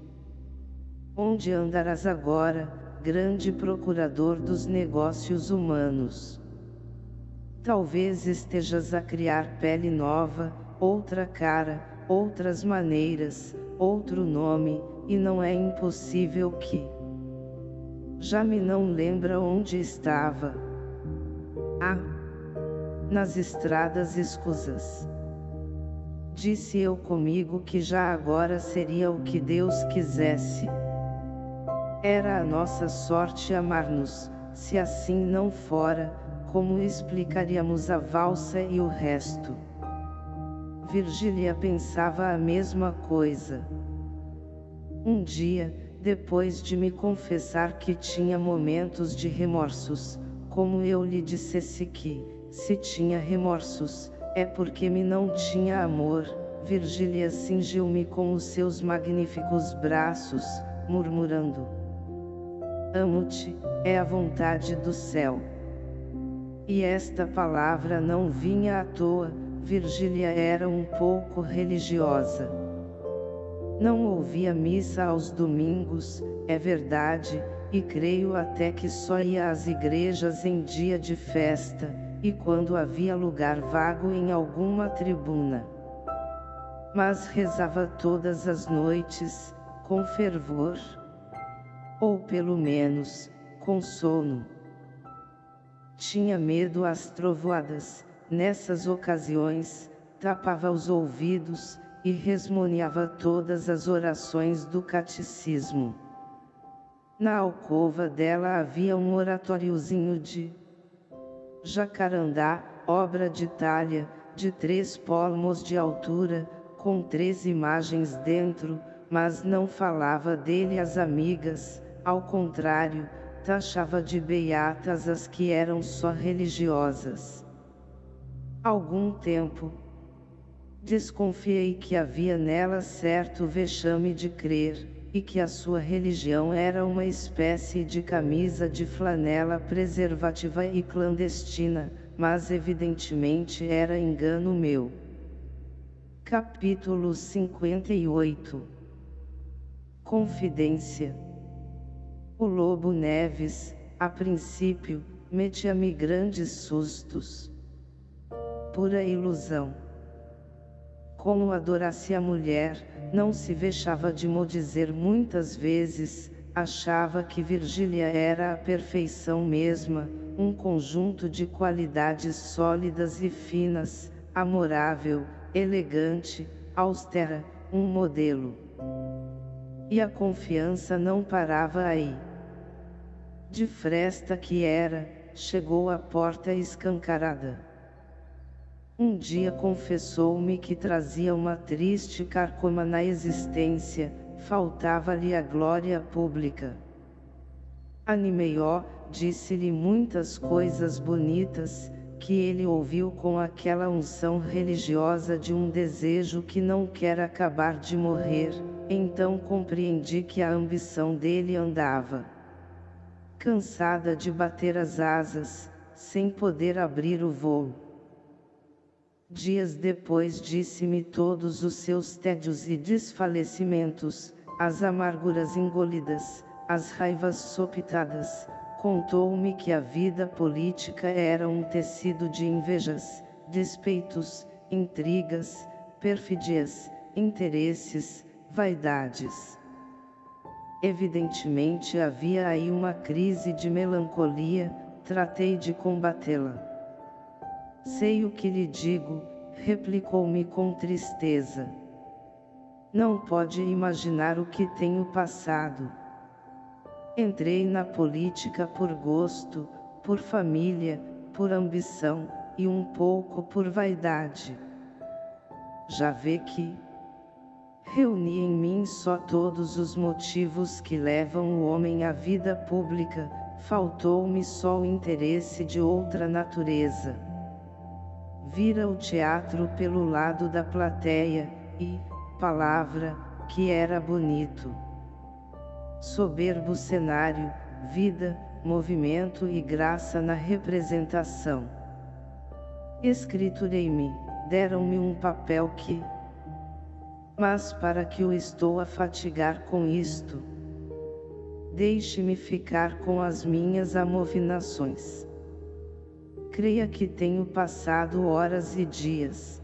Onde andarás agora, grande procurador dos negócios humanos? Talvez estejas a criar pele nova, outra cara, outras maneiras, outro nome, e não é impossível que já me não lembra onde estava. Ah! Nas estradas escusas. Disse eu comigo que já agora seria o que Deus quisesse. Era a nossa sorte amar-nos, se assim não fora, como explicaríamos a valsa e o resto? Virgília pensava a mesma coisa. Um dia, depois de me confessar que tinha momentos de remorsos, como eu lhe dissesse que, se tinha remorsos, é porque me não tinha amor, Virgília cingiu-me com os seus magníficos braços, murmurando. Amo-te, é a vontade do céu. E esta palavra não vinha à toa, Virgília era um pouco religiosa. Não ouvia missa aos domingos, é verdade, e creio até que só ia às igrejas em dia de festa, e quando havia lugar vago em alguma tribuna. Mas rezava todas as noites, com fervor. Ou pelo menos, com sono. Tinha medo às trovoadas, nessas ocasiões, tapava os ouvidos, e resmoniava todas as orações do catecismo. Na alcova dela havia um oratóriozinho de jacarandá, obra de talha, de três palmos de altura, com três imagens dentro, mas não falava dele às amigas, ao contrário, taxava de beatas as que eram só religiosas. Algum tempo, desconfiei que havia nela certo vexame de crer, e que a sua religião era uma espécie de camisa de flanela preservativa e clandestina, mas evidentemente era engano meu. Capítulo 58 Confidência O Lobo Neves, a princípio, metia-me grandes sustos. Pura ilusão. Como adorasse a mulher, não se vexava de mo dizer muitas vezes, achava que Virgília era a perfeição mesma, um conjunto de qualidades sólidas e finas, amorável, elegante, austera, um modelo. E a confiança não parava aí. De fresta que era, chegou à porta escancarada. Um dia confessou-me que trazia uma triste carcoma na existência, faltava-lhe a glória pública. Animei-o, disse-lhe muitas coisas bonitas, que ele ouviu com aquela unção religiosa de um desejo que não quer acabar de morrer, então compreendi que a ambição dele andava cansada de bater as asas, sem poder abrir o voo. Dias depois disse-me todos os seus tédios e desfalecimentos, as amarguras engolidas, as raivas sopitadas, contou-me que a vida política era um tecido de invejas, despeitos, intrigas, perfídias, interesses, vaidades. Evidentemente havia aí uma crise de melancolia, tratei de combatê-la. Sei o que lhe digo, replicou-me com tristeza. Não pode imaginar o que tenho passado. Entrei na política por gosto, por família, por ambição, e um pouco por vaidade. Já vê que reuni em mim só todos os motivos que levam o homem à vida pública, faltou-me só o interesse de outra natureza. Vira o teatro pelo lado da plateia, e, palavra, que era bonito soberbo cenário, vida, movimento e graça na representação. Escriturei-me, deram-me um papel que... Mas para que o estou a fatigar com isto? Deixe-me ficar com as minhas amovinações. Creia que tenho passado horas e dias.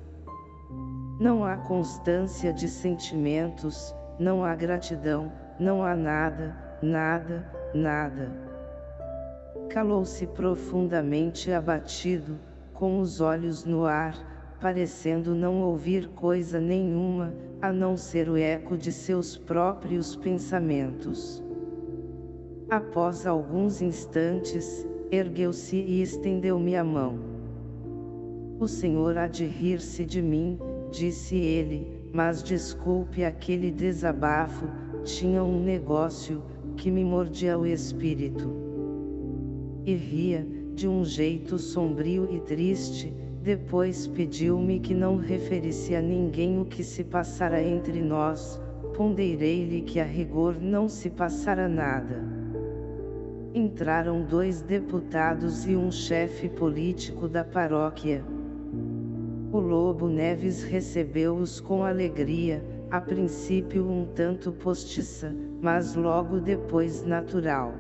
Não há constância de sentimentos, não há gratidão, não há nada, nada, nada. Calou-se profundamente abatido, com os olhos no ar, parecendo não ouvir coisa nenhuma, a não ser o eco de seus próprios pensamentos. Após alguns instantes, ergueu-se e estendeu-me a mão. O Senhor há de rir-se de mim, disse ele, mas desculpe aquele desabafo, tinha um negócio, que me mordia o espírito. E ria, de um jeito sombrio e triste, depois pediu-me que não referisse a ninguém o que se passara entre nós, ponderei-lhe que a rigor não se passara nada. Entraram dois deputados e um chefe político da paróquia. O Lobo Neves recebeu-os com alegria, a princípio um tanto postiça, mas logo depois natural.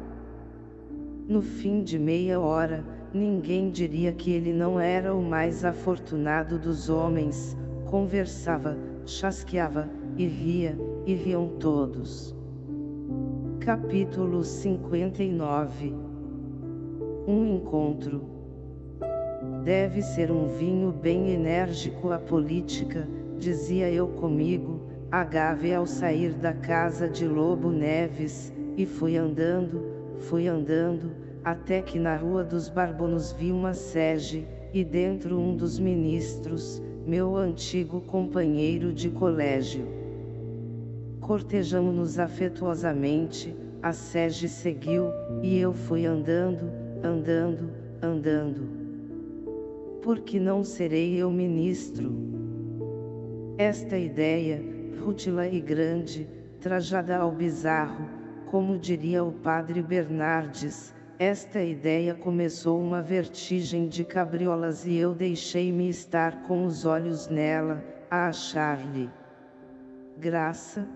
No fim de meia hora, ninguém diria que ele não era o mais afortunado dos homens, conversava, chasqueava, e ria, e riam todos. Capítulo 59 Um encontro. Deve ser um vinho bem enérgico a política, dizia eu comigo, agave ao sair da casa de Lobo Neves, e fui andando, fui andando, até que na rua dos Barbonos vi uma sege, e dentro um dos ministros, meu antigo companheiro de colégio. Cortejamos-nos afetuosamente, a sege seguiu, e eu fui andando, andando, andando. Por que não serei eu ministro? Esta ideia, rútila e grande, trajada ao bizarro, como diria o padre Bernardes, esta ideia começou uma vertigem de cabriolas e eu deixei-me estar com os olhos nela, a achar-lhe graça.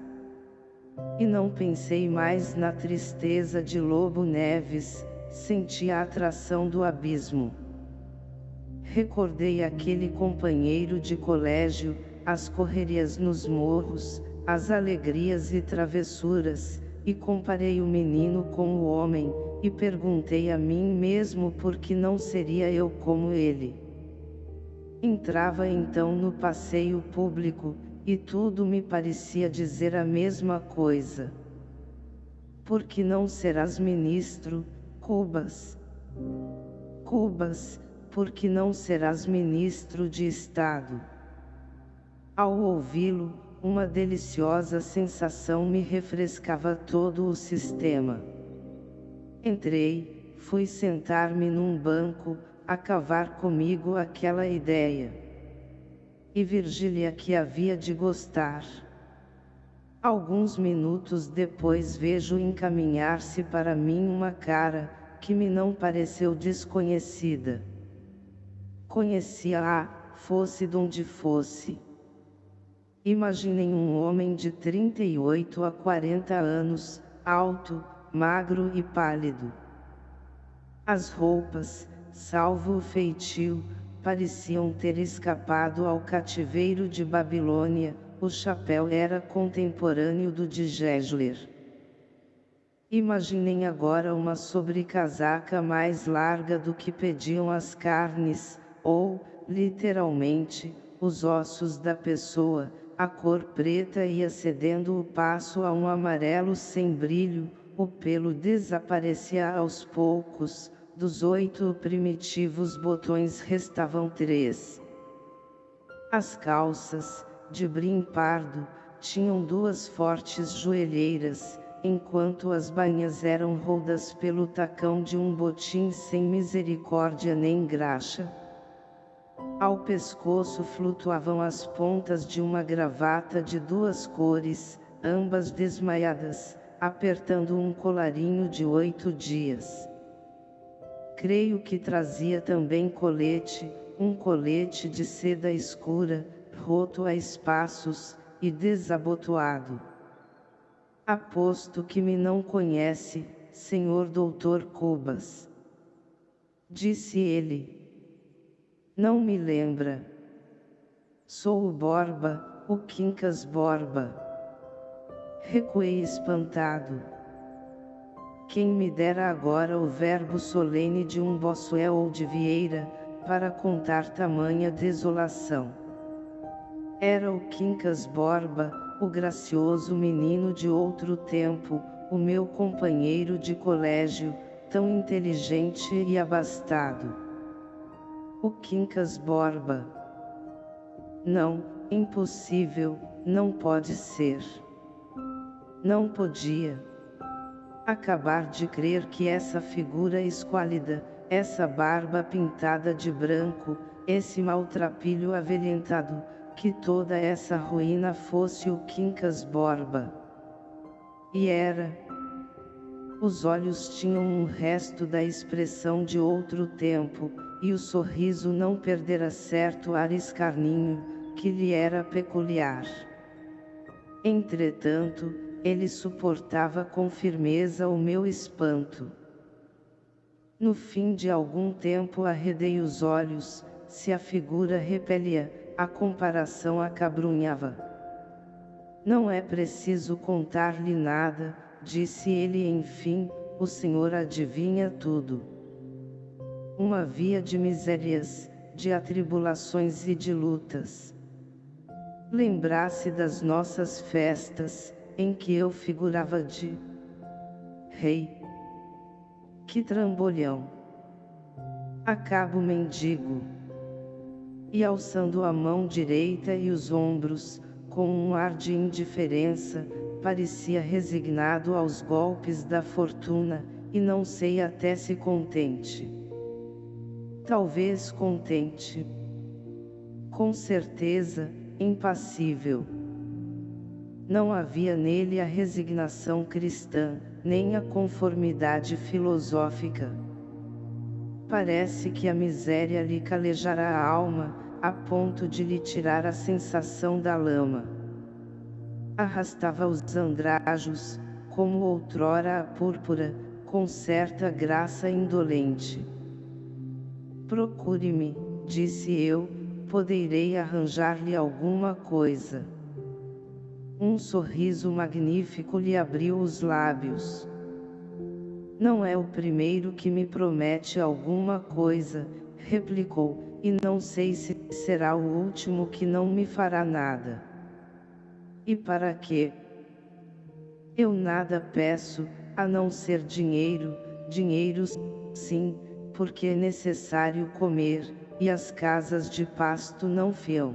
E não pensei mais na tristeza de Lobo Neves, senti a atração do abismo. Recordei aquele companheiro de colégio, as correrias nos morros, as alegrias e travessuras, e comparei o menino com o homem, e perguntei a mim mesmo por que não seria eu como ele. Entrava então no passeio público, e tudo me parecia dizer a mesma coisa. Por que não serás ministro, Cubas? Cubas, por que não serás ministro de Estado? Ao ouvi-lo, uma deliciosa sensação me refrescava todo o sistema. Entrei, fui sentar-me num banco, a cavar comigo aquela ideia. E Virgília que havia de gostar. Alguns minutos depois vejo encaminhar-se para mim uma cara, que me não pareceu desconhecida. Conhecia-a, fosse donde fosse. Imaginem um homem de 38 a 40 anos, alto, magro e pálido. As roupas, salvo o feitio, pareciam ter escapado ao cativeiro de Babilônia, o chapéu era contemporâneo do de Gesler. Imaginem agora uma sobrecasaca mais larga do que pediam as carnes, ou, literalmente, os ossos da pessoa, a cor preta ia cedendo o passo a um amarelo sem brilho, o pelo desaparecia aos poucos, dos oito primitivos botões restavam três. As calças, de brim pardo, tinham duas fortes joelheiras, enquanto as bainhas eram rodas pelo tacão de um botim sem misericórdia nem graxa. Ao pescoço flutuavam as pontas de uma gravata de duas cores, ambas desmaiadas, apertando um colarinho de oito dias. Creio que trazia também colete, um colete de seda escura, roto a espaços, e desabotoado. Aposto que me não conhece, senhor doutor Cubas. Disse ele. Não me lembra. Sou o Borba, o Quincas Borba. Recuei espantado. Quem me dera agora o verbo solene de um Bossuel ou de Vieira, para contar tamanha desolação. Era o Quincas Borba, o gracioso menino de outro tempo, o meu companheiro de colégio, tão inteligente e abastado. O Quincas Borba. Não, impossível, não pode ser. Não podia. Acabar de crer que essa figura esquálida, essa barba pintada de branco, esse maltrapilho avelhentado, que toda essa ruína fosse o Quincas Borba. E era. Os olhos tinham um resto da expressão de outro tempo, e o sorriso não perdera certo ar escarninho, que lhe era peculiar. Entretanto, ele suportava com firmeza o meu espanto. No fim de algum tempo arredei os olhos, se a figura repelia, a comparação acabrunhava. Não é preciso contar-lhe nada, disse ele enfim, o Senhor adivinha tudo. Uma via de misérias, de atribulações e de lutas. Lembrasse das nossas festas, em que eu figurava de rei. Que trambolhão! Acabo mendigo. E alçando a mão direita e os ombros, com um ar de indiferença, parecia resignado aos golpes da fortuna, e não sei até se contente. Talvez contente. Com certeza, impassível. Não havia nele a resignação cristã, nem a conformidade filosófica. Parece que a miséria lhe calejara a alma, a ponto de lhe tirar a sensação da lama. Arrastava os andrajos, como outrora a púrpura, com certa graça indolente. Procure-me, disse eu, poderei arranjar-lhe alguma coisa. Um sorriso magnífico lhe abriu os lábios. Não é o primeiro que me promete alguma coisa, replicou, e não sei se será o último que não me fará nada. E para quê? Eu nada peço, a não ser dinheiro, dinheiro sim, porque é necessário comer, e as casas de pasto não fiam.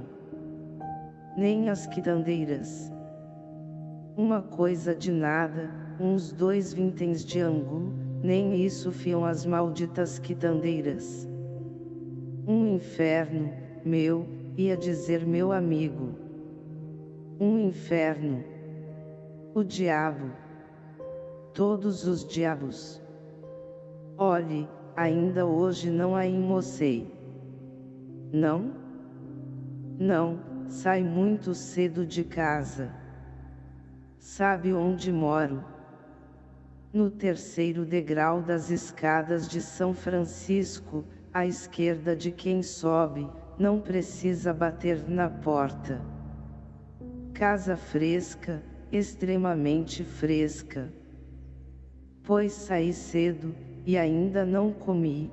Nem as quitandeiras. Uma coisa de nada, uns dois vinténs de angu, nem isso fiam as malditas quitandeiras. Um inferno, meu, ia dizer meu amigo. Um inferno. O diabo. Todos os diabos. Olhe, ainda hoje não a imocei. Não? Não, sai muito cedo de casa. Sabe onde moro? No terceiro degrau das escadas de São Francisco, à esquerda de quem sobe, não precisa bater na porta. Casa fresca, extremamente fresca. Pois saí cedo, e ainda não comi.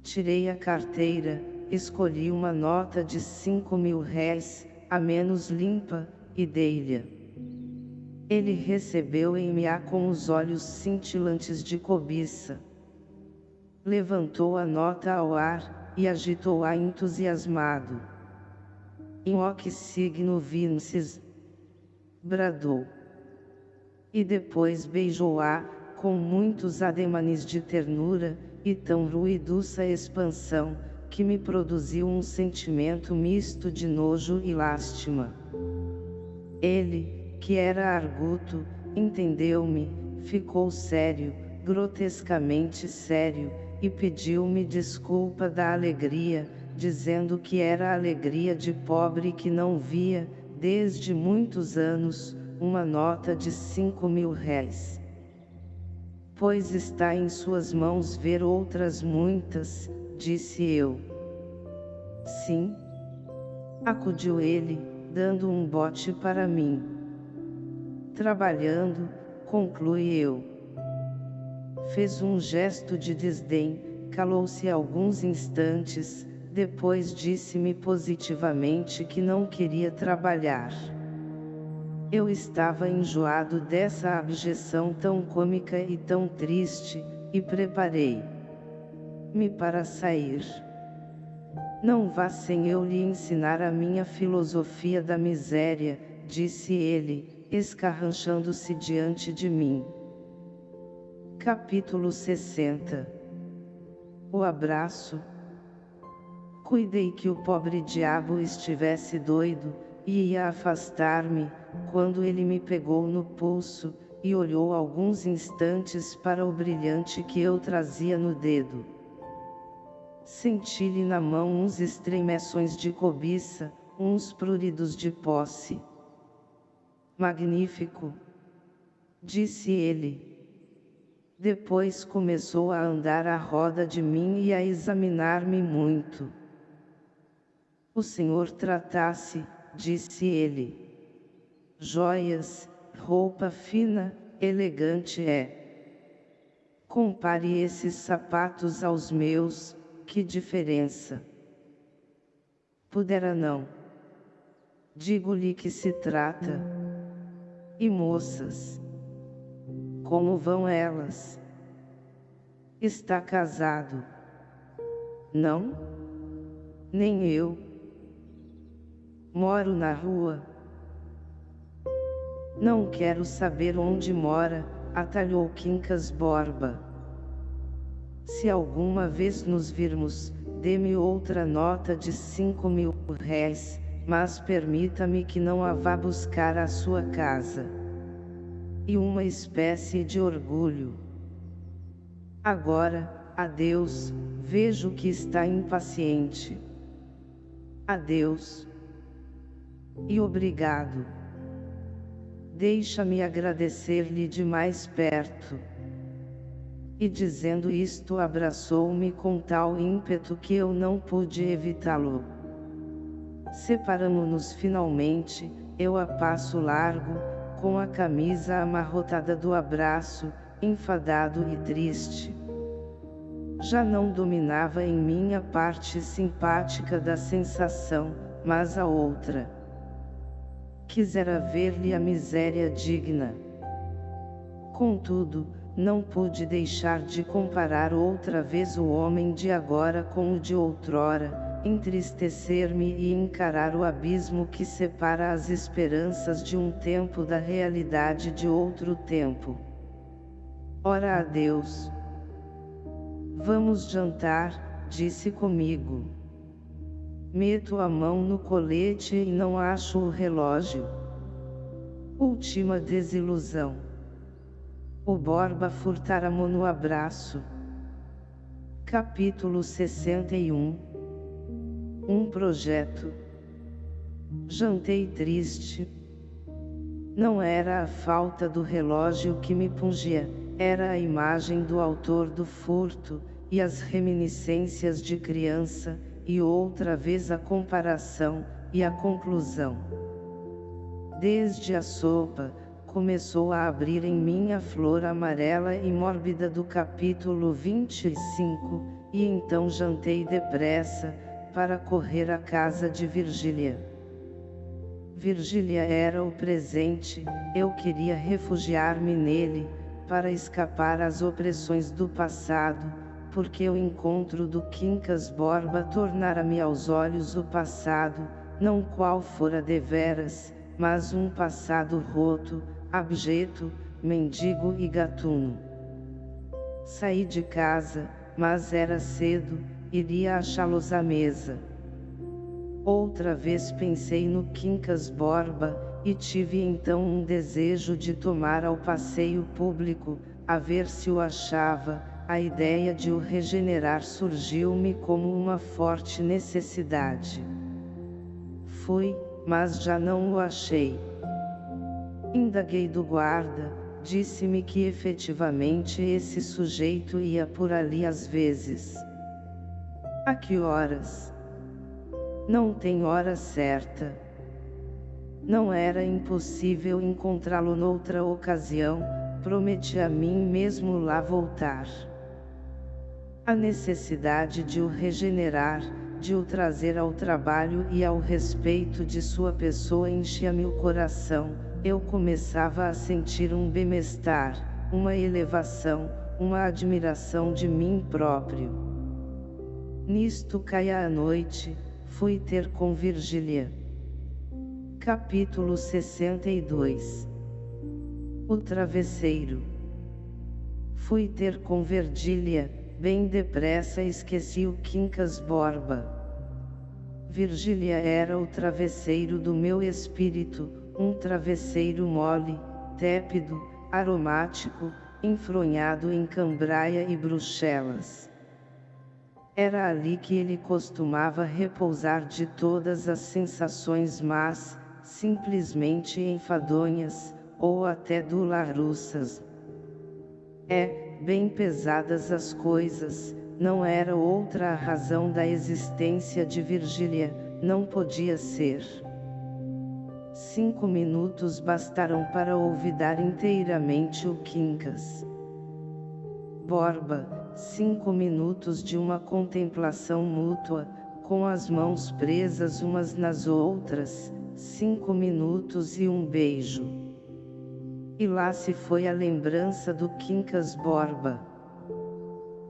Tirei a carteira, escolhi uma nota de cinco mil réis, a menos limpa, e dei-lhe. Ele recebeu-me-a com os olhos cintilantes de cobiça. Levantou a nota ao ar, e agitou-a entusiasmado. In hoc signo vinces, bradou. E depois beijou-a, com muitos ademanes de ternura, e tão ruidosa expansão, que me produziu um sentimento misto de nojo e lástima. Ele, que era arguto, entendeu-me, ficou sério, grotescamente sério, e pediu-me desculpa da alegria, dizendo que era a alegria de pobre que não via, desde muitos anos, uma nota de cinco mil réis. Pois está em suas mãos ver outras muitas, disse eu. Sim. Acudiu ele, dando um bote para mim. Trabalhando, conclui eu. Fez um gesto de desdém, calou-se alguns instantes, depois disse-me positivamente que não queria trabalhar. Eu estava enjoado dessa abjeção tão cômica e tão triste, e preparei me para sair. Não vá sem eu lhe ensinar a minha filosofia da miséria, disse ele, escarranchando-se diante de mim. Capítulo 60 O abraço Cuidei que o pobre diabo estivesse doido, e ia afastar-me, quando ele me pegou no pulso, e olhou alguns instantes para o brilhante que eu trazia no dedo. Senti-lhe na mão uns estremeções de cobiça, uns pruridos de posse. Magnífico! Disse ele. Depois começou a andar à roda de mim e a examinar-me muito. O senhor tratasse, disse ele. joias, roupa fina, elegante é. Compare esses sapatos aos meus, que diferença. Pudera não. Digo-lhe que se trata. E moças? Como vão elas? Está casado? Não? Nem eu. Moro na rua. Não quero saber onde mora, atalhou Quincas Borba. Se alguma vez nos virmos, dê-me outra nota de cinco mil réis, mas permita-me que não a vá buscar à sua casa. E uma espécie de orgulho. Agora, adeus, vejo que está impaciente. Adeus. E obrigado. Deixa-me agradecer-lhe de mais perto. E dizendo isto abraçou-me com tal ímpeto que eu não pude evitá-lo. Separamo-nos finalmente, eu a passo largo, com a camisa amarrotada do abraço, enfadado e triste. Já não dominava em mim a parte simpática da sensação, mas a outra. Quisera ver-lhe a miséria digna. Contudo, não pude deixar de comparar outra vez o homem de agora com o de outrora, entristecer-me e encarar o abismo que separa as esperanças de um tempo da realidade de outro tempo. Ora a Deus! Vamos jantar, disse comigo. Meto a mão no colete e não acho o relógio. Última desilusão. O Borba furtara-mo no abraço. Capítulo 61 Um projeto. Jantei triste. Não era a falta do relógio que me pungia, era a imagem do autor do furto, e as reminiscências de criança, e outra vez a comparação, e a conclusão. Desde a sopa, começou a abrir em mim a flor amarela e mórbida do capítulo 25, e então jantei depressa, para correr à casa de Virgília. Virgília era o presente, eu queria refugiar-me nele, para escapar às opressões do passado, porque o encontro do Quincas Borba tornara-me aos olhos o passado, não qual fora deveras, mas um passado roto, abjeto, mendigo e gatuno. Saí de casa, mas era cedo, iria achá-los à mesa. Outra vez pensei no Quincas Borba, e tive então um desejo de tomar ao passeio público, a ver se o achava, a ideia de o regenerar surgiu-me como uma forte necessidade. Fui, mas já não o achei. Indaguei do guarda, disse-me que efetivamente esse sujeito ia por ali às vezes. A que horas? Não tem hora certa. Não era impossível encontrá-lo noutra ocasião, prometi a mim mesmo lá voltar. A necessidade de o regenerar, de o trazer ao trabalho e ao respeito de sua pessoa enchia-me o coração, eu começava a sentir um bem-estar, uma elevação, uma admiração de mim próprio. Nisto caia a noite, fui ter com Virgília. Capítulo 62 O travesseiro Fui ter com Virgília, bem depressa esqueci o Quincas Borba. Virgília era o travesseiro do meu espírito, um travesseiro mole, tépido, aromático, enfronhado em cambraia e bruxelas. Era ali que ele costumava repousar de todas as sensações más, simplesmente enfadonhas, ou até dularussas. É, bem pesadas as coisas, não era outra a razão da existência de Virgília, não podia ser. Cinco minutos bastaram para olvidar inteiramente o Quincas. Borba, cinco minutos de uma contemplação mútua, com as mãos presas umas nas outras, cinco minutos e um beijo. E lá se foi a lembrança do Quincas Borba.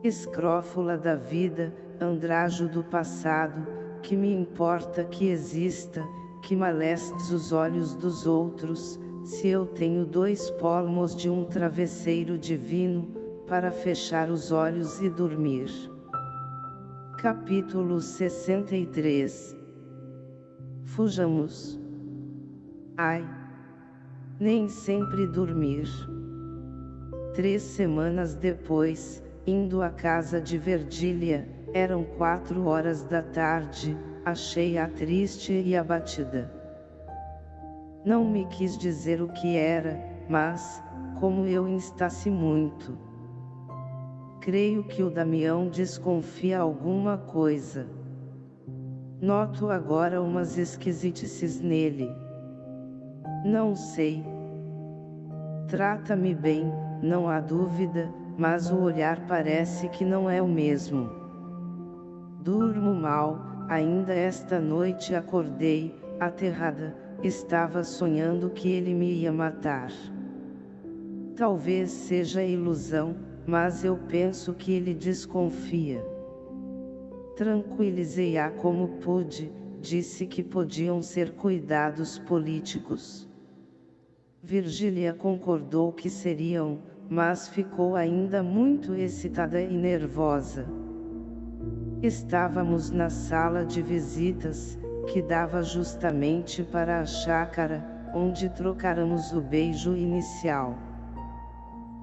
Escrófula da vida, andrajo do passado, que me importa que exista, que malestes os olhos dos outros, se eu tenho dois palmos de um travesseiro divino, para fechar os olhos e dormir. Capítulo 63 Fujamos. Ai! Nem sempre dormir. Três semanas depois, indo à casa de Verdília, eram quatro horas da tarde, achei-a triste e abatida. Não me quis dizer o que era, mas, como eu instasse muito. Creio que o Damião desconfia alguma coisa. Noto agora umas esquisitices nele. Não sei. Trata-me bem, não há dúvida, mas o olhar parece que não é o mesmo. Durmo mal, Ainda esta noite acordei, aterrada, estava sonhando que ele me ia matar. Talvez seja ilusão, mas eu penso que ele desconfia. Tranquilizei-a como pude, disse que podiam ser cuidados políticos. Virgília concordou que seriam, mas ficou ainda muito excitada e nervosa. Estávamos na sala de visitas, que dava justamente para a chácara, onde trocáramos o beijo inicial.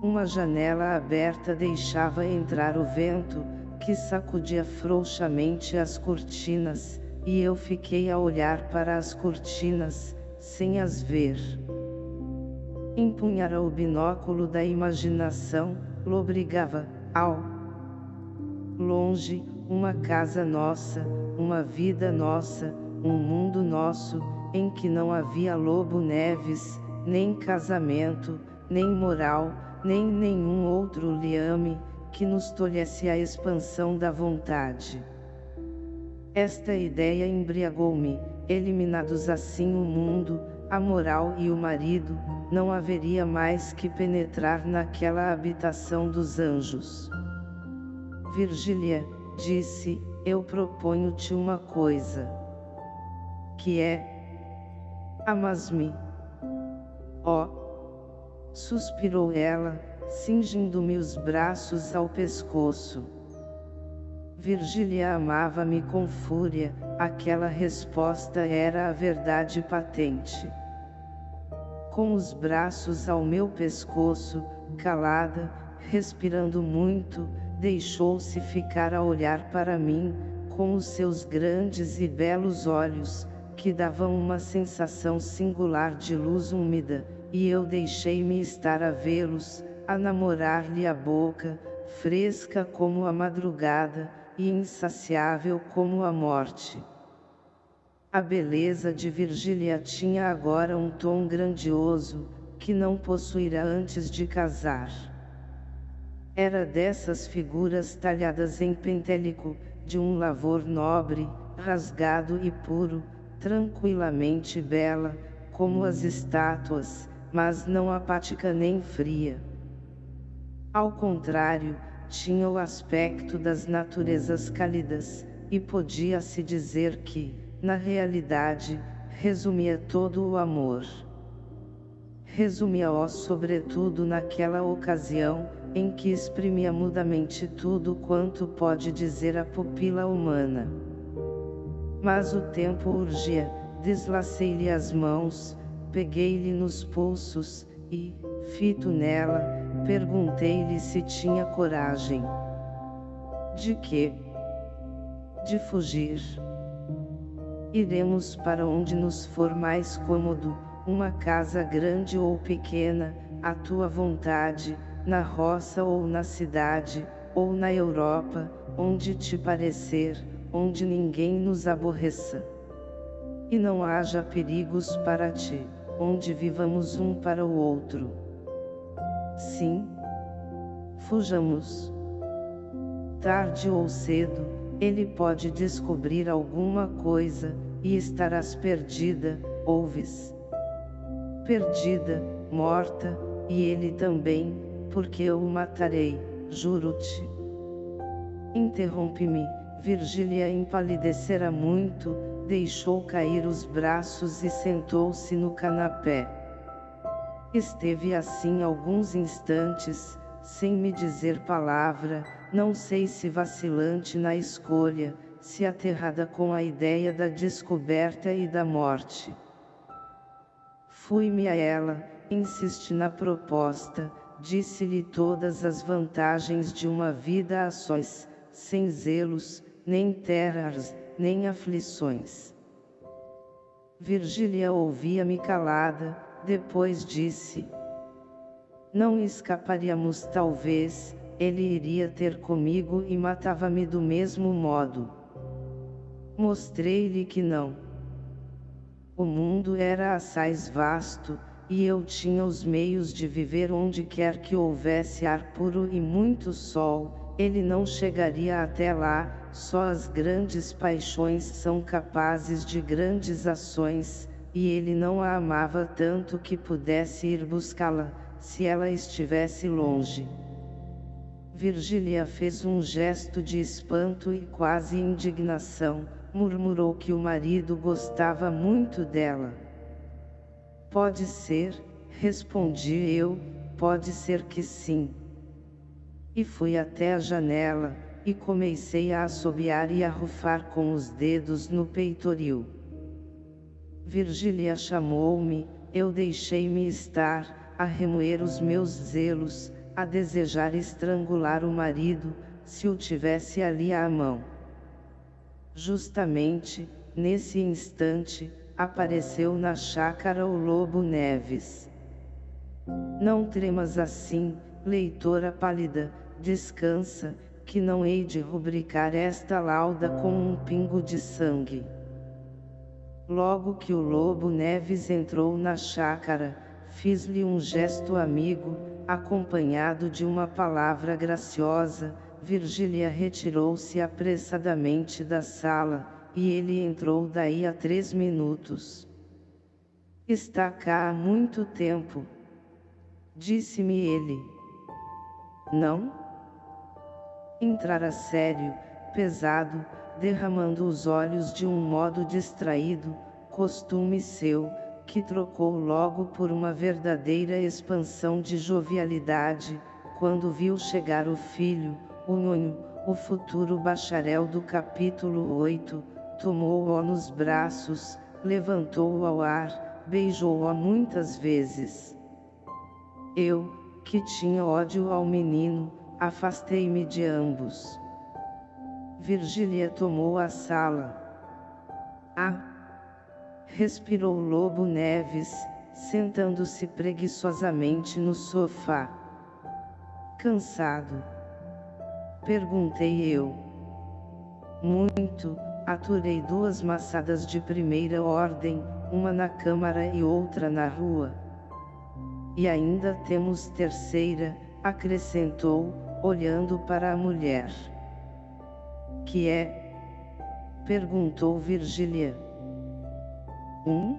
Uma janela aberta deixava entrar o vento, que sacudia frouxamente as cortinas, e eu fiquei a olhar para as cortinas, sem as ver. Empunhara o binóculo da imaginação, lobrigava, ao longe, uma casa nossa, uma vida nossa, um mundo nosso, em que não havia lobo neves, nem casamento, nem moral, nem nenhum outro liame, que nos tolhesse a expansão da vontade. Esta ideia embriagou-me, eliminados assim o mundo, a moral e o marido, não haveria mais que penetrar naquela habitação dos anjos. Virgília, disse, eu proponho-te uma coisa. Que é? Amas-me. Ó! Oh, suspirou ela, cingindo-me os braços ao pescoço. Virgília amava-me com fúria, aquela resposta era a verdade patente. Com os braços ao meu pescoço, calada, respirando muito, deixou-se ficar a olhar para mim, com os seus grandes e belos olhos, que davam uma sensação singular de luz úmida, e eu deixei-me estar a vê-los, a namorar-lhe a boca, fresca como a madrugada, e insaciável como a morte. A beleza de Virgília tinha agora um tom grandioso, que não possuíra antes de casar. Era dessas figuras talhadas em pentélico, de um lavor nobre, rasgado e puro, tranquilamente bela, como as estátuas, mas não apática nem fria. Ao contrário, tinha o aspecto das naturezas cálidas, e podia-se dizer que, na realidade, resumia todo o amor. Resumia-o sobretudo naquela ocasião, em que exprimia mudamente tudo quanto pode dizer a pupila humana. Mas o tempo urgia, deslacei-lhe as mãos, peguei-lhe nos pulsos, e, fito nela, perguntei-lhe se tinha coragem. De quê? De fugir. Iremos para onde nos for mais cômodo, uma casa grande ou pequena, à tua vontade, na roça ou na cidade, ou na Europa, onde te parecer, onde ninguém nos aborreça. E não haja perigos para ti, onde vivamos um para o outro. Sim. Fujamos. Tarde ou cedo, ele pode descobrir alguma coisa, e estarás perdida, ouves? Perdida, morta, e ele também, porque eu o matarei, juro-te. Interrompe-me, Virgília empalidecera muito, deixou cair os braços e sentou-se no canapé. Esteve assim alguns instantes, sem me dizer palavra, não sei se vacilante na escolha, se aterrada com a ideia da descoberta e da morte. Fui-me a ela, insisti na proposta, disse-lhe todas as vantagens de uma vida a sós, sem zelos, nem terras, nem aflições. Virgília ouvia-me calada, depois disse, Não escaparíamos talvez, ele iria ter comigo e matava-me do mesmo modo. Mostrei-lhe que não. O mundo era assaz vasto, e eu tinha os meios de viver onde quer que houvesse ar puro e muito sol, ele não chegaria até lá, só as grandes paixões são capazes de grandes ações, e ele não a amava tanto que pudesse ir buscá-la, se ela estivesse longe. Virgília fez um gesto de espanto e quase indignação, murmurou que o marido gostava muito dela. Pode ser, respondi eu, pode ser que sim. E fui até a janela, e comecei a assobiar e a rufar com os dedos no peitoril. Virgília chamou-me, eu deixei-me estar, a remoer os meus zelos, a desejar estrangular o marido, se o tivesse ali à mão. Justamente, nesse instante, apareceu na chácara o Lobo Neves. Não tremas assim, leitora pálida, descansa, que não hei de rubricar esta lauda com um pingo de sangue. Logo que o Lobo Neves entrou na chácara, fiz-lhe um gesto amigo, acompanhado de uma palavra graciosa, Virgília retirou-se apressadamente da sala, e ele entrou daí a três minutos. Está cá há muito tempo. Disse-me ele. Não? Entrara sério, pesado, derramando os olhos de um modo distraído, costume seu, que trocou logo por uma verdadeira expansão de jovialidade, quando viu chegar o filho, o nhonho, o futuro bacharel do capítulo 8, tomou-o nos braços, levantou-o ao ar, beijou-o muitas vezes. Eu, que tinha ódio ao menino, afastei-me de ambos. Virgília tomou a sala. Ah! Respirou Lobo Neves, sentando-se preguiçosamente no sofá. Cansado? Perguntei eu. Muito, aturei duas maçadas de primeira ordem, uma na câmara e outra na rua. E ainda temos terceira, acrescentou, olhando para a mulher. Que é? Perguntou Virgília. Um?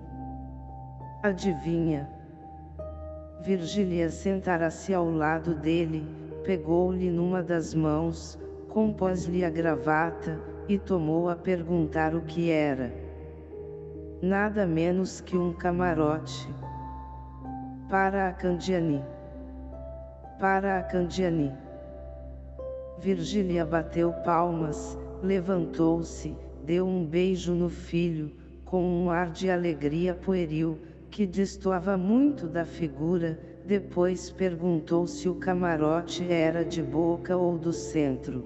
Adivinha? Virgília sentara-se ao lado dele, pegou-lhe numa das mãos, compôs-lhe a gravata, e tomou a perguntar o que era. Nada menos que um camarote. Para a Candiani. Para a Candiani. Virgília bateu palmas, levantou-se, deu um beijo no filho, com um ar de alegria pueril, que destoava muito da figura, depois perguntou se o camarote era de boca ou do centro.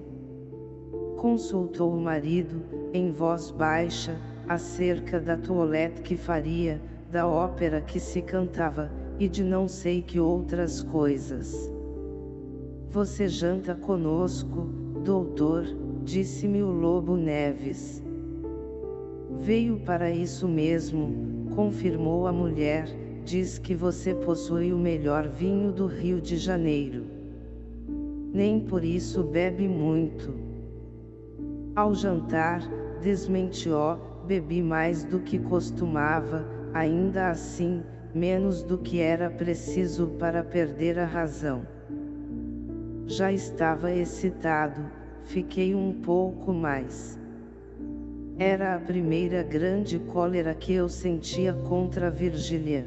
Consultou o marido, em voz baixa, acerca da toilette que faria, da ópera que se cantava, e de não sei que outras coisas. Você janta conosco, doutor, disse-me o Lobo Neves. Veio para isso mesmo, confirmou a mulher, diz que você possui o melhor vinho do Rio de Janeiro. Nem por isso bebe muito. Ao jantar, desmentiu, bebi mais do que costumava, ainda assim, menos do que era preciso para perder a razão. Já estava excitado, fiquei um pouco mais. Era a primeira grande cólera que eu sentia contra Virgília.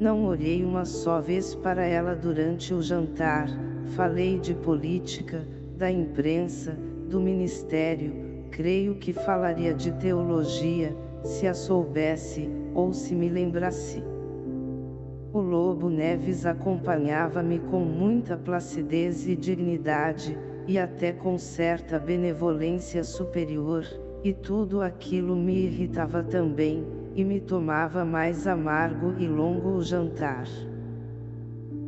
Não olhei uma só vez para ela durante o jantar, falei de política, da imprensa, do ministério, creio que falaria de teologia, se a soubesse, ou se me lembrasse. O Lobo Neves acompanhava-me com muita placidez e dignidade, e até com certa benevolência superior, e tudo aquilo me irritava também, e me tomava mais amargo e longo o jantar.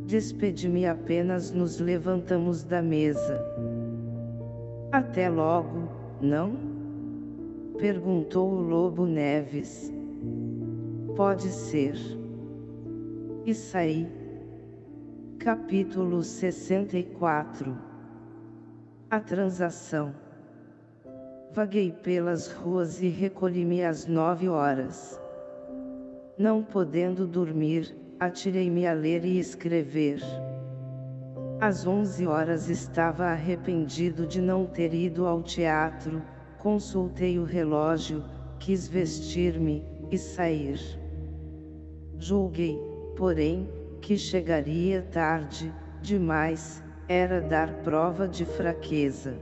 Despedi-me apenas nos levantamos da mesa. Até logo, não? Perguntou o Lobo Neves. Pode ser. E saí. Capítulo 64 A transação Vaguei pelas ruas e recolhi-me às nove horas. Não podendo dormir, atirei-me a ler e escrever. Às onze horas estava arrependido de não ter ido ao teatro, consultei o relógio, quis vestir-me, e sair. Julguei, porém, que chegaria tarde, demais, era dar prova de fraqueza.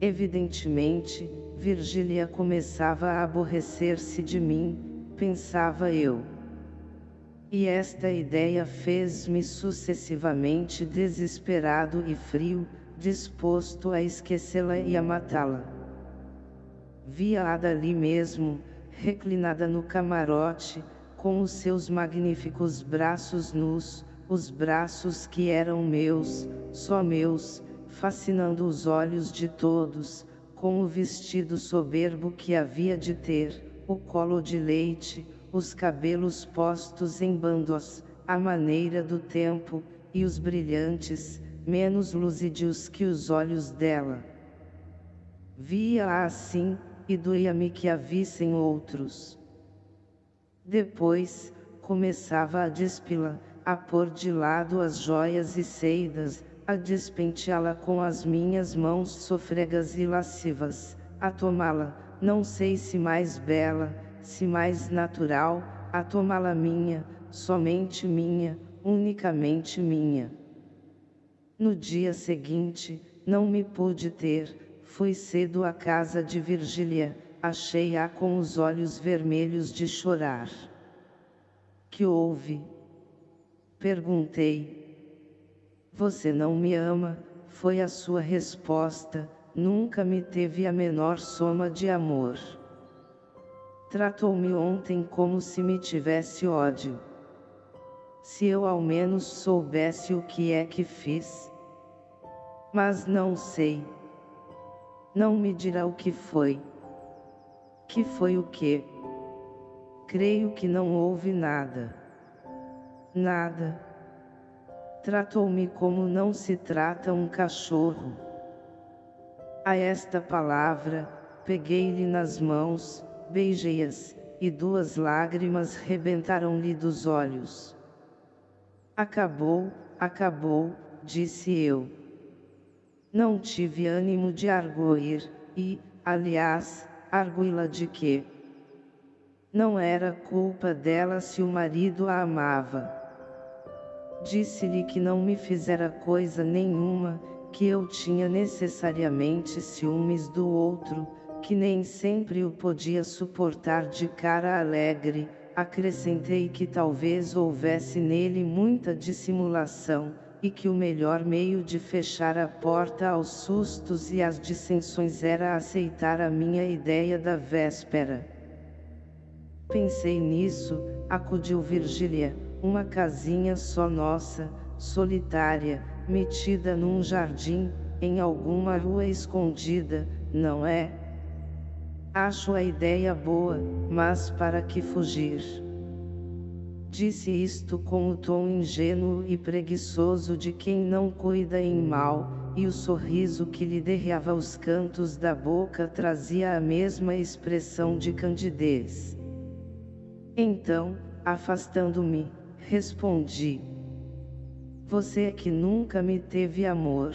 Evidentemente, Virgília começava a aborrecer-se de mim, pensava eu. E esta ideia fez-me sucessivamente desesperado e frio, disposto a esquecê-la e a matá-la. Via-a dali mesmo, reclinada no camarote, com os seus magníficos braços nus, os braços que eram meus, só meus, fascinando os olhos de todos, com o vestido soberbo que havia de ter, o colo de leite, os cabelos postos em bandos, a maneira do tempo, e os brilhantes, menos luzídios que os olhos dela. Via-a assim, e doía-me que a vissem outros. Depois, começava a despila, a pôr de lado as joias e seidas, a despenteá-la com as minhas mãos sofregas e lascivas, a tomá-la, não sei se mais bela, se mais natural, a tomá-la minha, somente minha, unicamente minha. No dia seguinte, não me pude ter, fui cedo à casa de Virgília, achei-a com os olhos vermelhos de chorar. Que houve? Perguntei. Você não me ama, foi a sua resposta, nunca me teve a menor soma de amor. Tratou-me ontem como se me tivesse ódio. Se eu ao menos soubesse o que é que fiz. Mas não sei. Não me dirá o que foi. Que foi o que? Creio que não houve nada. Nada. Tratou-me como não se trata um cachorro. A esta palavra, peguei-lhe nas mãos, beijei-as, e duas lágrimas rebentaram-lhe dos olhos. Acabou, acabou, disse eu. Não tive ânimo de arguir, e, aliás, arguí-la de quê? Não era culpa dela se o marido a amava. Disse-lhe que não me fizera coisa nenhuma, que eu tinha necessariamente ciúmes do outro, que nem sempre o podia suportar de cara alegre, acrescentei que talvez houvesse nele muita dissimulação, e que o melhor meio de fechar a porta aos sustos e às dissensões era aceitar a minha ideia da véspera. Pensei nisso, acudiu Virgília, uma casinha só nossa, solitária, metida num jardim, em alguma rua escondida, não é? Acho a ideia boa, mas para que fugir? Disse isto com o tom ingênuo e preguiçoso de quem não cuida em mal, e o sorriso que lhe derreava os cantos da boca trazia a mesma expressão de candidez. Então, afastando-me, respondi. Você é que nunca me teve amor.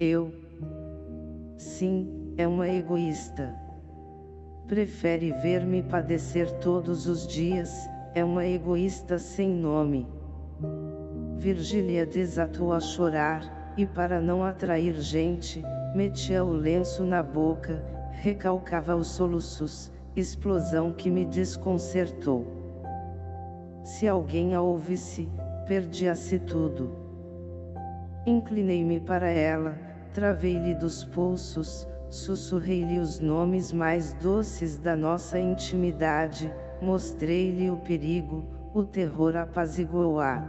Eu. Sim, é uma egoísta. Prefere ver-me padecer todos os dias, é uma egoísta sem nome. Virgília desatou a chorar, e para não atrair gente, metia o lenço na boca, recalcava os soluços, explosão que me desconcertou. Se alguém a ouvisse, perdia-se tudo. Inclinei-me para ela, travei-lhe dos pulsos, sussurrei-lhe os nomes mais doces da nossa intimidade, mostrei-lhe o perigo, o terror apaziguou-a.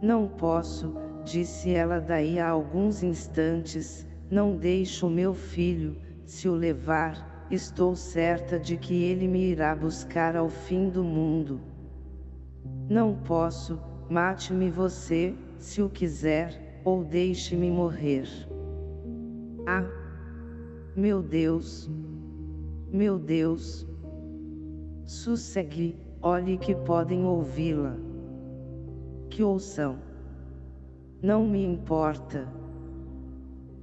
Não posso, disse ela daí a alguns instantes, não deixo meu filho, se o levar, estou certa de que ele me irá buscar ao fim do mundo. Não posso, mate-me você, se o quiser, ou deixe-me morrer. Ah! Meu Deus! Meu Deus! Sossegue, olhe que podem ouvi-la. Que ouçam. Não me importa.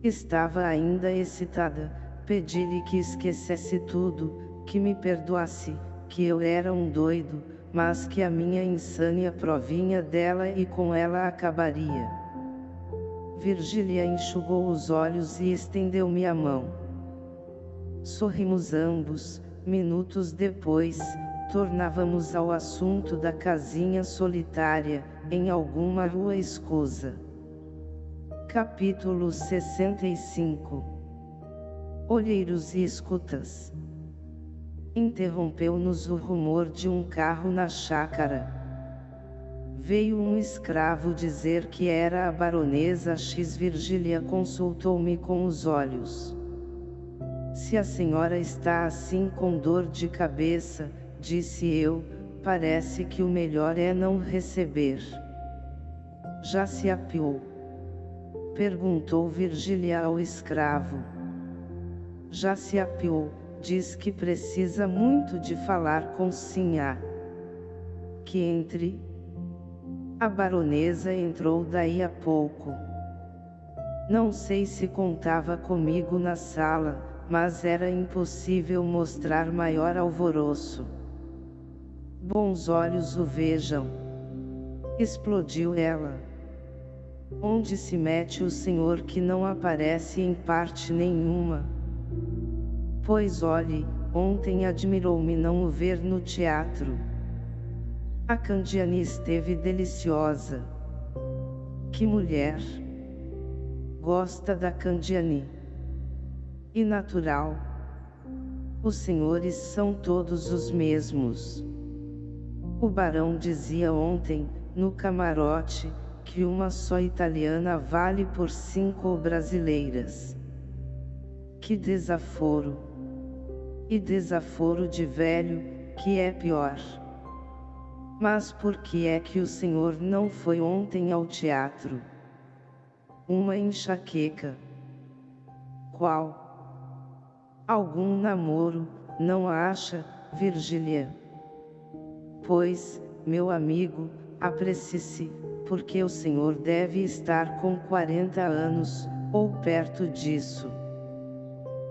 Estava ainda excitada, pedi-lhe que esquecesse tudo, que me perdoasse, que eu era um doido, mas que a minha insânia provinha dela e com ela acabaria. Virgília enxugou os olhos e estendeu-me a mão. Sorrimos ambos, minutos depois, tornávamos ao assunto da casinha solitária, em alguma rua escusa. Capítulo 65 Olheiros e escutas Interrompeu-nos o rumor de um carro na chácara. Veio um escravo dizer que era a baronesa X. Virgília consultou-me com os olhos. Se a senhora está assim com dor de cabeça, disse eu, parece que o melhor é não receber. Já se apiou? Perguntou Virgília ao escravo. Já se apiou, diz que precisa muito de falar com Sinhá. Que entre. A baronesa entrou daí a pouco. Não sei se contava comigo na sala, mas era impossível mostrar maior alvoroço. Bons olhos o vejam. Explodiu ela. Onde se mete o Senhor que não aparece em parte nenhuma? Pois olhe, ontem admirou-me não o ver no teatro. A Candiani esteve deliciosa. Que mulher! Gosta da Candiani. E natural. Os senhores são todos os mesmos. O barão dizia ontem, no camarote, que uma só italiana vale por cinco brasileiras. Que desaforo! e desaforo de velho, que é pior. Mas por que é que o senhor não foi ontem ao teatro? Uma enxaqueca. Qual? Algum namoro, não acha, Virgília? Pois, meu amigo, aprecie-se, porque o senhor deve estar com 40 anos, ou perto disso.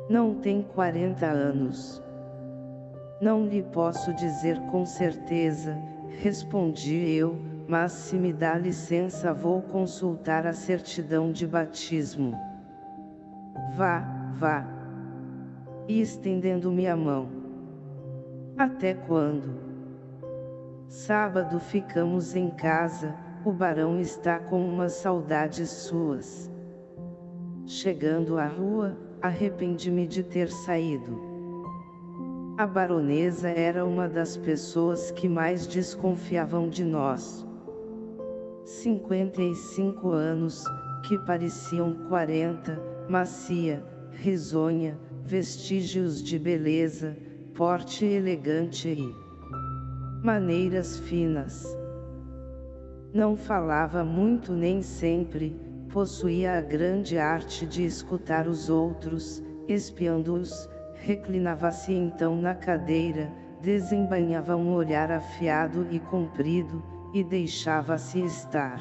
Não tem 40 anos. Não lhe posso dizer com certeza, respondi eu, mas se me dá licença vou consultar a certidão de batismo. Vá, vá. E estendendo-me a mão. Até quando? Sábado ficamos em casa, o barão está com umas saudades suas. Chegando à rua, arrependi-me de ter saído. A baronesa era uma das pessoas que mais desconfiavam de nós. 55 anos, que pareciam 40, macia, risonha, vestígios de beleza, porte elegante e maneiras finas. Não falava muito nem sempre, possuía a grande arte de escutar os outros, espiando-os, reclinava-se então na cadeira, desembainhava um olhar afiado e comprido, e deixava-se estar.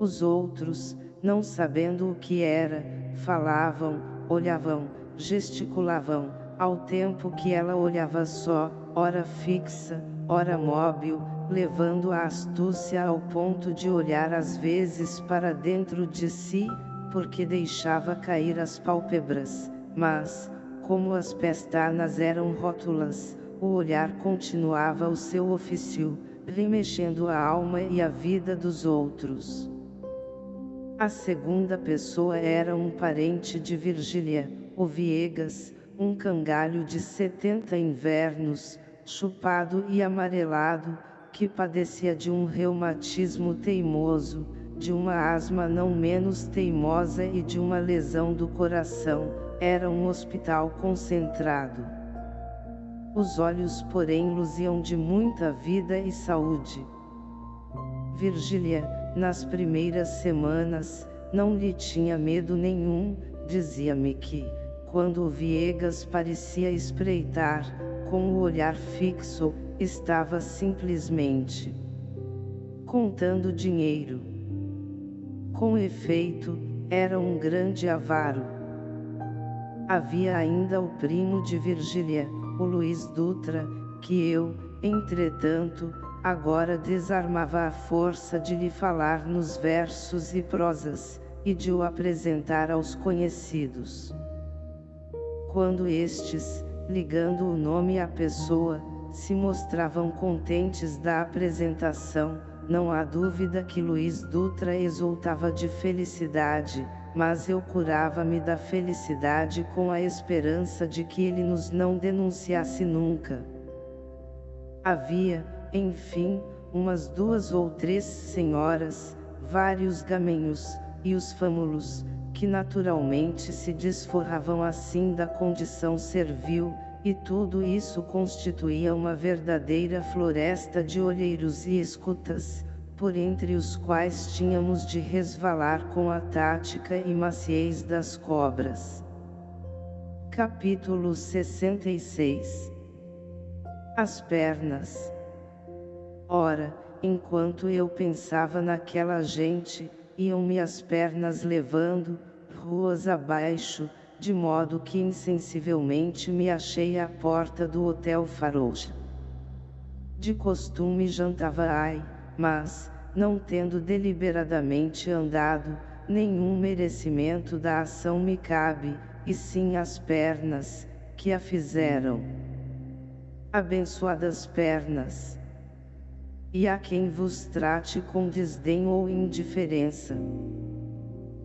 Os outros, não sabendo o que era, falavam, olhavam, gesticulavam, ao tempo que ela olhava só, ora fixa, ora móvel, levando a astúcia ao ponto de olhar às vezes para dentro de si, porque deixava cair as pálpebras, mas, como as pestanas eram rótulas, o olhar continuava o seu ofício, remexendo a alma e a vida dos outros. A segunda pessoa era um parente de Virgília, o Viegas, um cangalho de setenta invernos, chupado e amarelado, que padecia de um reumatismo teimoso, de uma asma não menos teimosa e de uma lesão do coração, era um hospital concentrado. Os olhos porém luziam de muita vida e saúde. Virgília, nas primeiras semanas, não lhe tinha medo nenhum, dizia-me que, quando o Viegas parecia espreitar, com o olhar fixo, estava simplesmente contando dinheiro. Com efeito, era um grande avaro. Havia ainda o primo de Virgília, o Luiz Dutra, que eu, entretanto, agora desarmava a força de lhe falar nos versos e prosas, e de o apresentar aos conhecidos. Quando estes, ligando o nome à pessoa, se mostravam contentes da apresentação, não há dúvida que Luiz Dutra exultava de felicidade, mas eu curava-me da felicidade com a esperança de que ele nos não denunciasse nunca. Havia, enfim, umas duas ou três senhoras, vários gamenhos, e os fâmulos, que naturalmente se desforravam assim da condição servil, e tudo isso constituía uma verdadeira floresta de olheiros e escutas, por entre os quais tínhamos de resvalar com a tática e maciez das cobras. Capítulo 66 As pernas Ora, enquanto eu pensava naquela gente, iam-me as pernas levando, ruas abaixo, de modo que insensivelmente me achei à porta do Hotel Farouja. De costume jantava ai, mas, não tendo deliberadamente andado, nenhum merecimento da ação me cabe, e sim as pernas, que a fizeram. Abençoadas pernas! E a quem vos trate com desdém ou indiferença.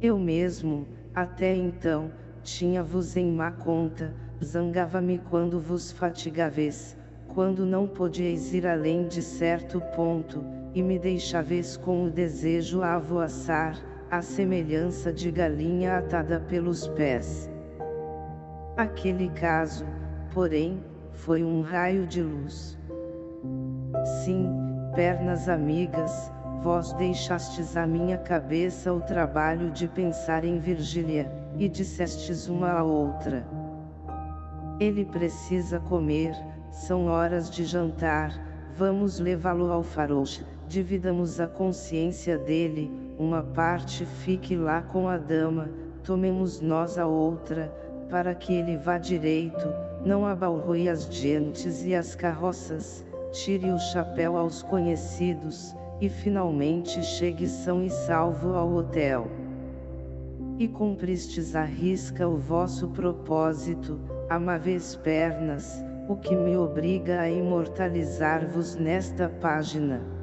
Eu mesmo, até então, tinha-vos em má conta, zangava-me quando vos fatigaveis, quando não podieis ir além de certo ponto, e me deixaveis com o desejo a avoaçar, a semelhança de galinha atada pelos pés. Aquele caso, porém, foi um raio de luz. Sim, pernas amigas, vós deixastes à minha cabeça o trabalho de pensar em Virgília e dissestes uma à outra. Ele precisa comer, são horas de jantar, vamos levá-lo ao farouche, dividamos a consciência dele, uma parte fique lá com a dama, tomemos nós a outra, para que ele vá direito, não abalroe as gentes e as carroças, tire o chapéu aos conhecidos, e finalmente chegue são e salvo ao hotel e cumpristes à risca o vosso propósito, amáveis pernas, o que me obriga a imortalizar-vos nesta página.